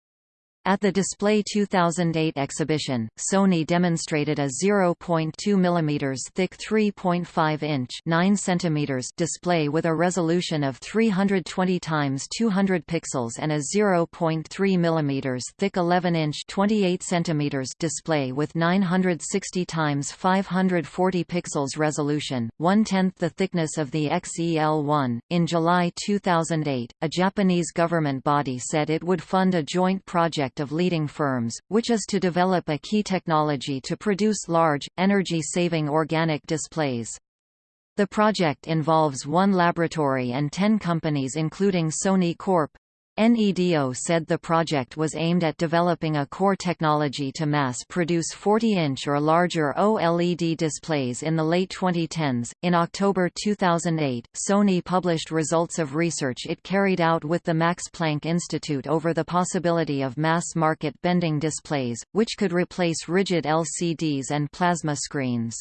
At the Display 2008 exhibition, Sony demonstrated a 0.2 mm thick 3.5-inch 9 cm display with a resolution of 320 x 200 pixels and a 0.3 mm thick 11-inch 28 cm display with 960 x 540 pixels resolution, one-tenth the thickness of the XEL1. In July 2008, a Japanese government body said it would fund a joint project project of leading firms, which is to develop a key technology to produce large, energy-saving organic displays. The project involves one laboratory and ten companies including Sony Corp. NEDO said the project was aimed at developing a core technology to mass-produce 40-inch or larger OLED displays in the late 2010s. In October 2008, Sony published results of research it carried out with the Max Planck Institute over the possibility of mass-market bending displays, which could replace rigid LCDs and plasma screens.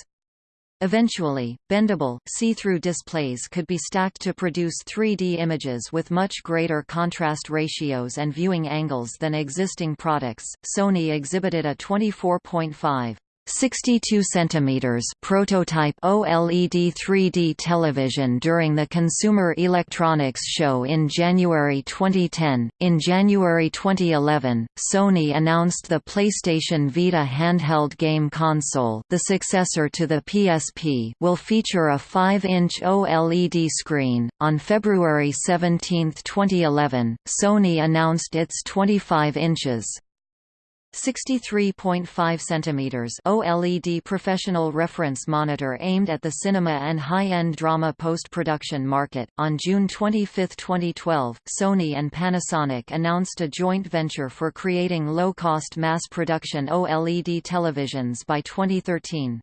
Eventually, bendable, see-through displays could be stacked to produce 3D images with much greater contrast ratios and viewing angles than existing products. Sony exhibited a 24.5 62 cm prototype OLED 3D television during the Consumer Electronics Show in January 2010. In January 2011, Sony announced the PlayStation Vita handheld game console, the successor to the PSP, will feature a 5-inch OLED screen. On February 17, 2011, Sony announced its 25 inches 63.5 cm OLED professional reference monitor aimed at the cinema and high-end drama post-production market. On June 25, 2012, Sony and Panasonic announced a joint venture for creating low-cost mass-production OLED televisions by 2013.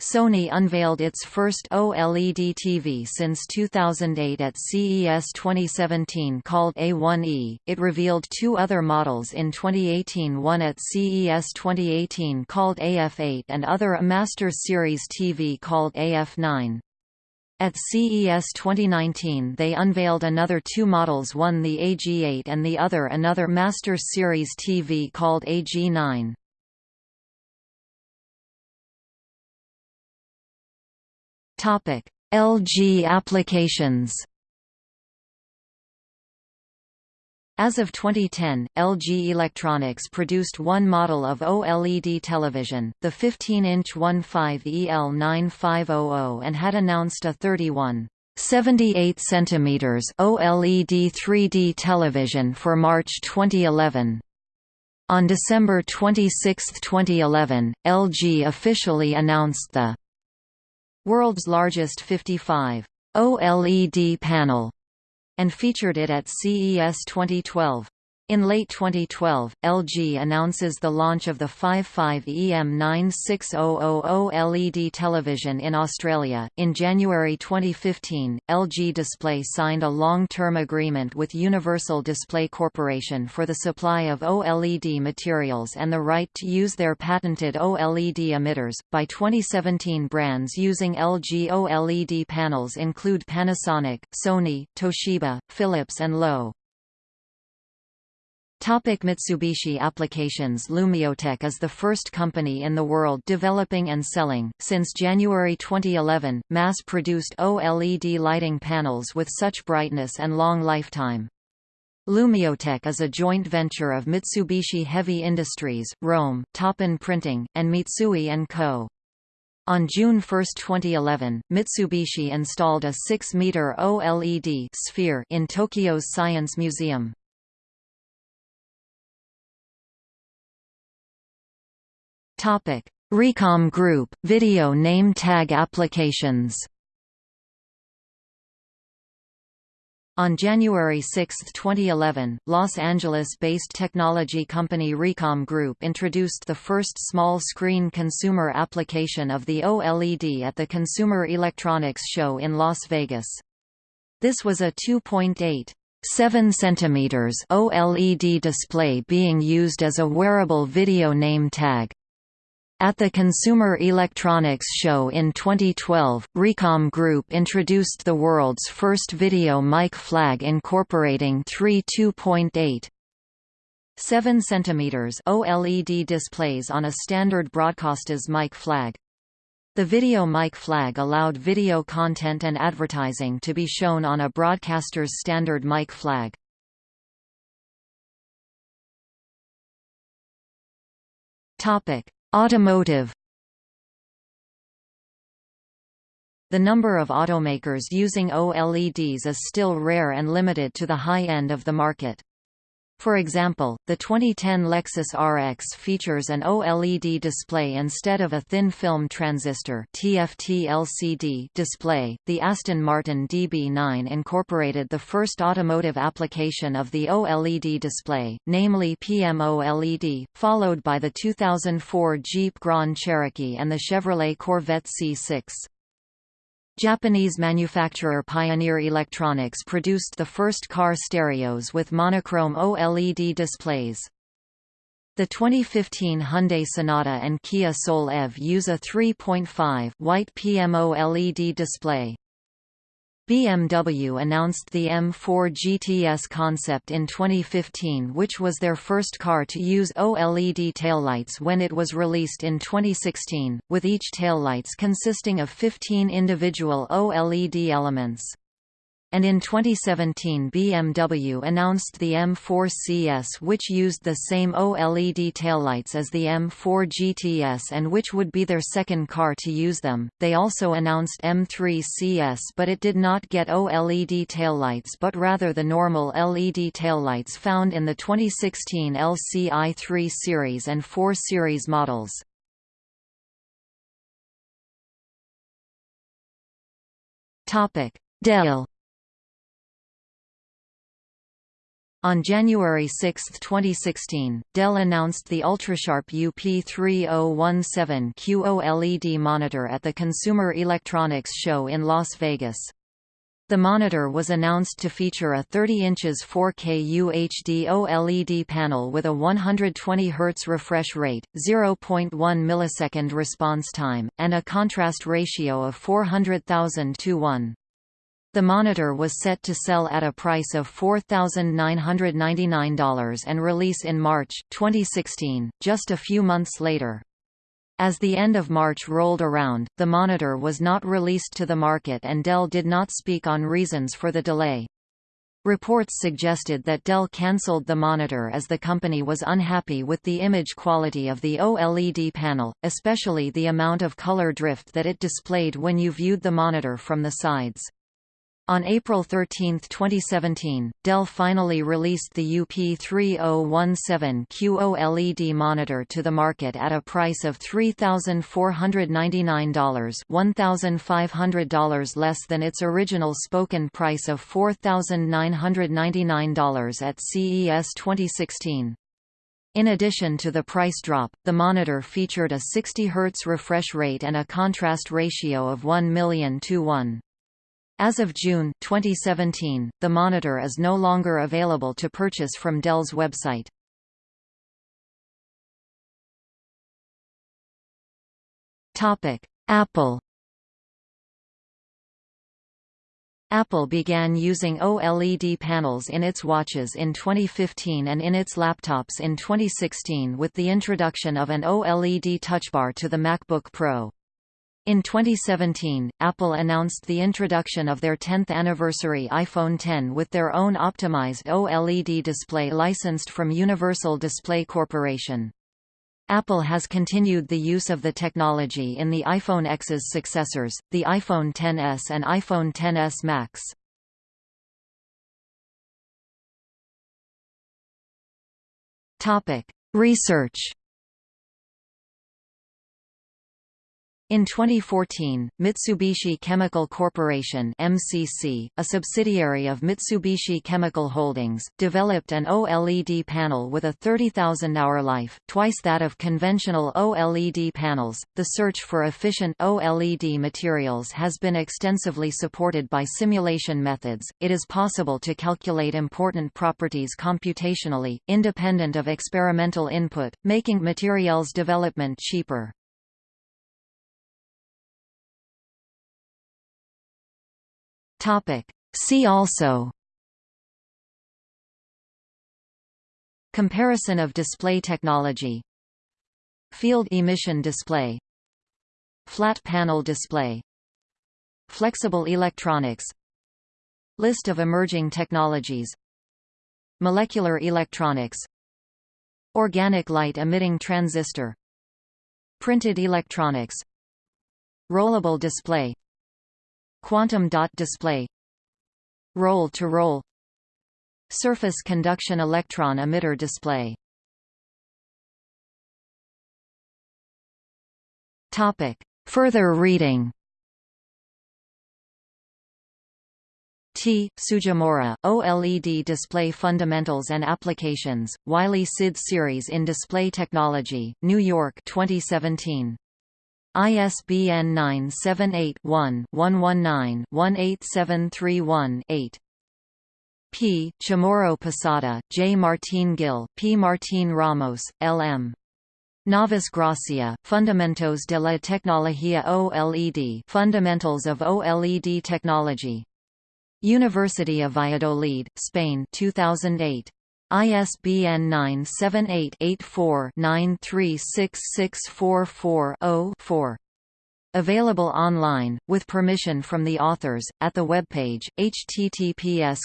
Sony unveiled its first OLED TV since 2008 at CES 2017 called A1E. It revealed two other models in 2018 one at CES 2018 called AF8 and other a Master Series TV called AF9. At CES 2019 they unveiled another two models one the AG8 and the other another Master Series TV called AG9. Topic: LG applications. As of 2010, LG Electronics produced one model of OLED television, the 15-inch 15EL9500 and had announced a 31 78 cm OLED 3D television for March 2011. On December 26, 2011, LG officially announced the world's largest 55 OLED panel, and featured it at CES 2012. In late 2012, LG announces the launch of the 55EM9600 OLED television in Australia. In January 2015, LG Display signed a long-term agreement with Universal Display Corporation for the supply of OLED materials and the right to use their patented OLED emitters. By 2017, brands using LG OLED panels include Panasonic, Sony, Toshiba, Philips, and Loewe. Topic Mitsubishi applications Lumiotech is the first company in the world developing and selling, since January 2011, mass-produced OLED lighting panels with such brightness and long lifetime. Lumiotech is a joint venture of Mitsubishi Heavy Industries, Rohm, Toppan Printing, and Mitsui & Co. On June 1, 2011, Mitsubishi installed a 6-meter OLED sphere in Tokyo's Science Museum. Topic: Recom Group video name tag applications. On January 6, 2011, Los Angeles-based technology company Recom Group introduced the first small-screen consumer application of the OLED at the Consumer Electronics Show in Las Vegas. This was a 2.8 7 cm OLED display being used as a wearable video name tag. At the Consumer Electronics Show in 2012, Recom Group introduced the world's first video mic flag incorporating three 2.8 7 cm OLED displays on a standard broadcaster's mic flag. The video mic flag allowed video content and advertising to be shown on a broadcaster's standard mic flag. Topic: Automotive The number of automakers using OLEDs is still rare and limited to the high end of the market. For example, the 2010 Lexus RX features an OLED display instead of a thin film transistor (TFT LCD) display. The Aston Martin DB9 incorporated the first automotive application of the OLED display, namely PMOLED, followed by the 2004 Jeep Grand Cherokee and the Chevrolet Corvette C6. Japanese manufacturer Pioneer Electronics produced the first car stereos with monochrome OLED displays. The 2015 Hyundai Sonata and Kia Soul EV use a 3.5 white PMOLED display. BMW announced the M4 GTS concept in 2015 which was their first car to use OLED taillights when it was released in 2016, with each taillights consisting of 15 individual OLED elements and in 2017 BMW announced the M4 CS which used the same OLED taillights as the M4 GTS and which would be their second car to use them. They also announced M3 CS but it did not get OLED taillights but rather the normal LED taillights found in the 2016 LCI 3 series and 4 series models. Topic: Dell On January 6, 2016, Dell announced the Ultrasharp UP3017 QOLED monitor at the Consumer Electronics Show in Las Vegas. The monitor was announced to feature a 30 inches 4K UHD OLED panel with a 120 Hz refresh rate, 0.1 millisecond response time, and a contrast ratio of 400,000 to 1. The monitor was set to sell at a price of $4,999 and release in March, 2016, just a few months later. As the end of March rolled around, the monitor was not released to the market and Dell did not speak on reasons for the delay. Reports suggested that Dell cancelled the monitor as the company was unhappy with the image quality of the OLED panel, especially the amount of color drift that it displayed when you viewed the monitor from the sides. On April 13, 2017, Dell finally released the UP3017 QOLED monitor to the market at a price of $3,499 $1,500 less than its original spoken price of $4,999 at CES 2016. In addition to the price drop, the monitor featured a 60 Hz refresh rate and a contrast ratio of 1 million to 1. As of June 2017, the monitor is no longer available to purchase from Dell's website. Topic: Apple Apple began using OLED panels in its watches in 2015 and in its laptops in 2016 with the introduction of an OLED touchbar to the MacBook Pro. In 2017, Apple announced the introduction of their 10th anniversary iPhone X with their own optimized OLED display licensed from Universal Display Corporation. Apple has continued the use of the technology in the iPhone X's successors, the iPhone XS and iPhone XS Max. Research In 2014, Mitsubishi Chemical Corporation (MCC), a subsidiary of Mitsubishi Chemical Holdings, developed an OLED panel with a 30,000-hour life, twice that of conventional OLED panels. The search for efficient OLED materials has been extensively supported by simulation methods. It is possible to calculate important properties computationally, independent of experimental input, making materials development cheaper. Topic. See also Comparison of display technology Field emission display Flat panel display Flexible electronics List of emerging technologies Molecular electronics Organic light emitting transistor Printed electronics Rollable display Quantum dot display Roll-to-roll Surface conduction electron emitter display Topic. Further reading T. Tsujimura, OLED Display Fundamentals and Applications, Wiley SID Series in Display Technology, New York 2017. ISBN 978-1-119-18731-8. P. Chamorro Posada, J. Martín Gil, P. Martín Ramos, L. M. Navas Gracia, Fundamentos de la Tecnología OLED Fundamentals of OLED Technology. University of Valladolid, Spain 2008. ISBN 978-84-936644-0-4. Available online, with permission from the authors, at the webpage, https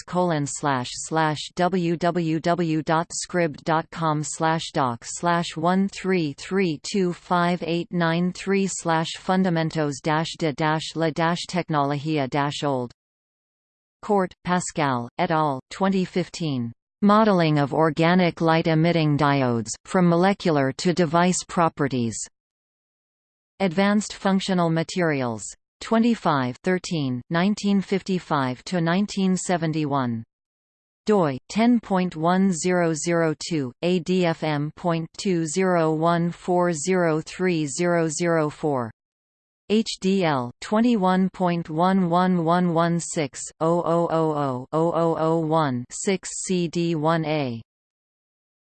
www.scribd.com doc 13325893 fundamentos de la tecnología old Kordt, Pascal, et al., 2015. Modeling of organic light-emitting diodes, from molecular to device properties. Advanced Functional Materials. 25 13, 1955–1971 doi 10.1002 adfm.201403004 HDL 21.111160000001-6 CD1A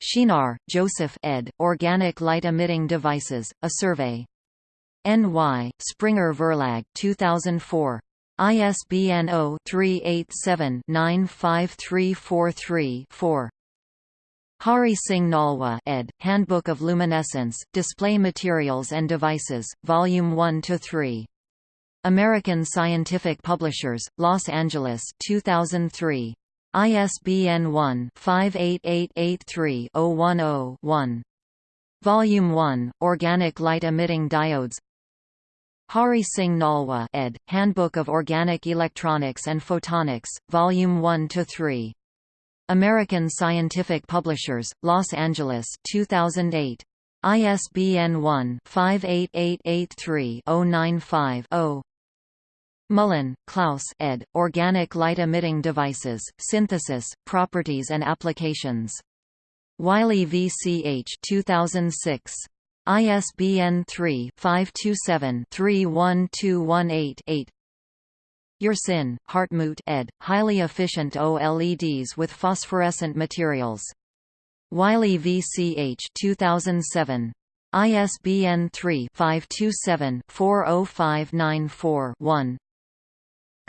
Shinar, Joseph ed., Organic Light Emitting Devices, A Survey. N.Y., Springer Verlag 2004. ISBN 0-387-95343-4. Hari Singh Nalwa ed., Handbook of Luminescence, Display Materials and Devices, Volume 1–3. American Scientific Publishers, Los Angeles 2003. ISBN 1-58883-010-1. Volume 1, Organic Light Emitting Diodes Hari Singh Nalwa ed., Handbook of Organic Electronics and Photonics, Volume 1–3. American Scientific Publishers, Los Angeles 2008. ISBN 1-58883-095-0. Mullen, Klaus ed., Organic Light Emitting Devices, Synthesis, Properties and Applications. Wiley VCH 2006. ISBN 3-527-31218-8 Yersin, Hartmut ed., Highly Efficient OLEDs with Phosphorescent Materials. Wiley VCH 2007. ISBN 3-527-40594-1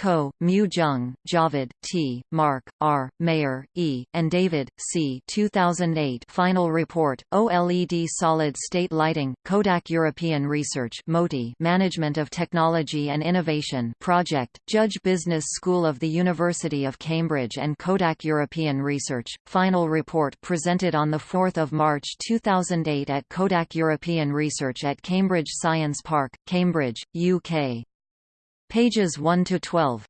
Ko, Mu Jung, Javed, T, Mark, R, Mayer, E, and David, C. 2008 Final report, OLED Solid-State Lighting, Kodak European Research MOTI Management of Technology and Innovation Project, Judge Business School of the University of Cambridge and Kodak European Research. Final report presented on 4 March 2008 at Kodak European Research at Cambridge Science Park, Cambridge, UK. Pages 1 to 12.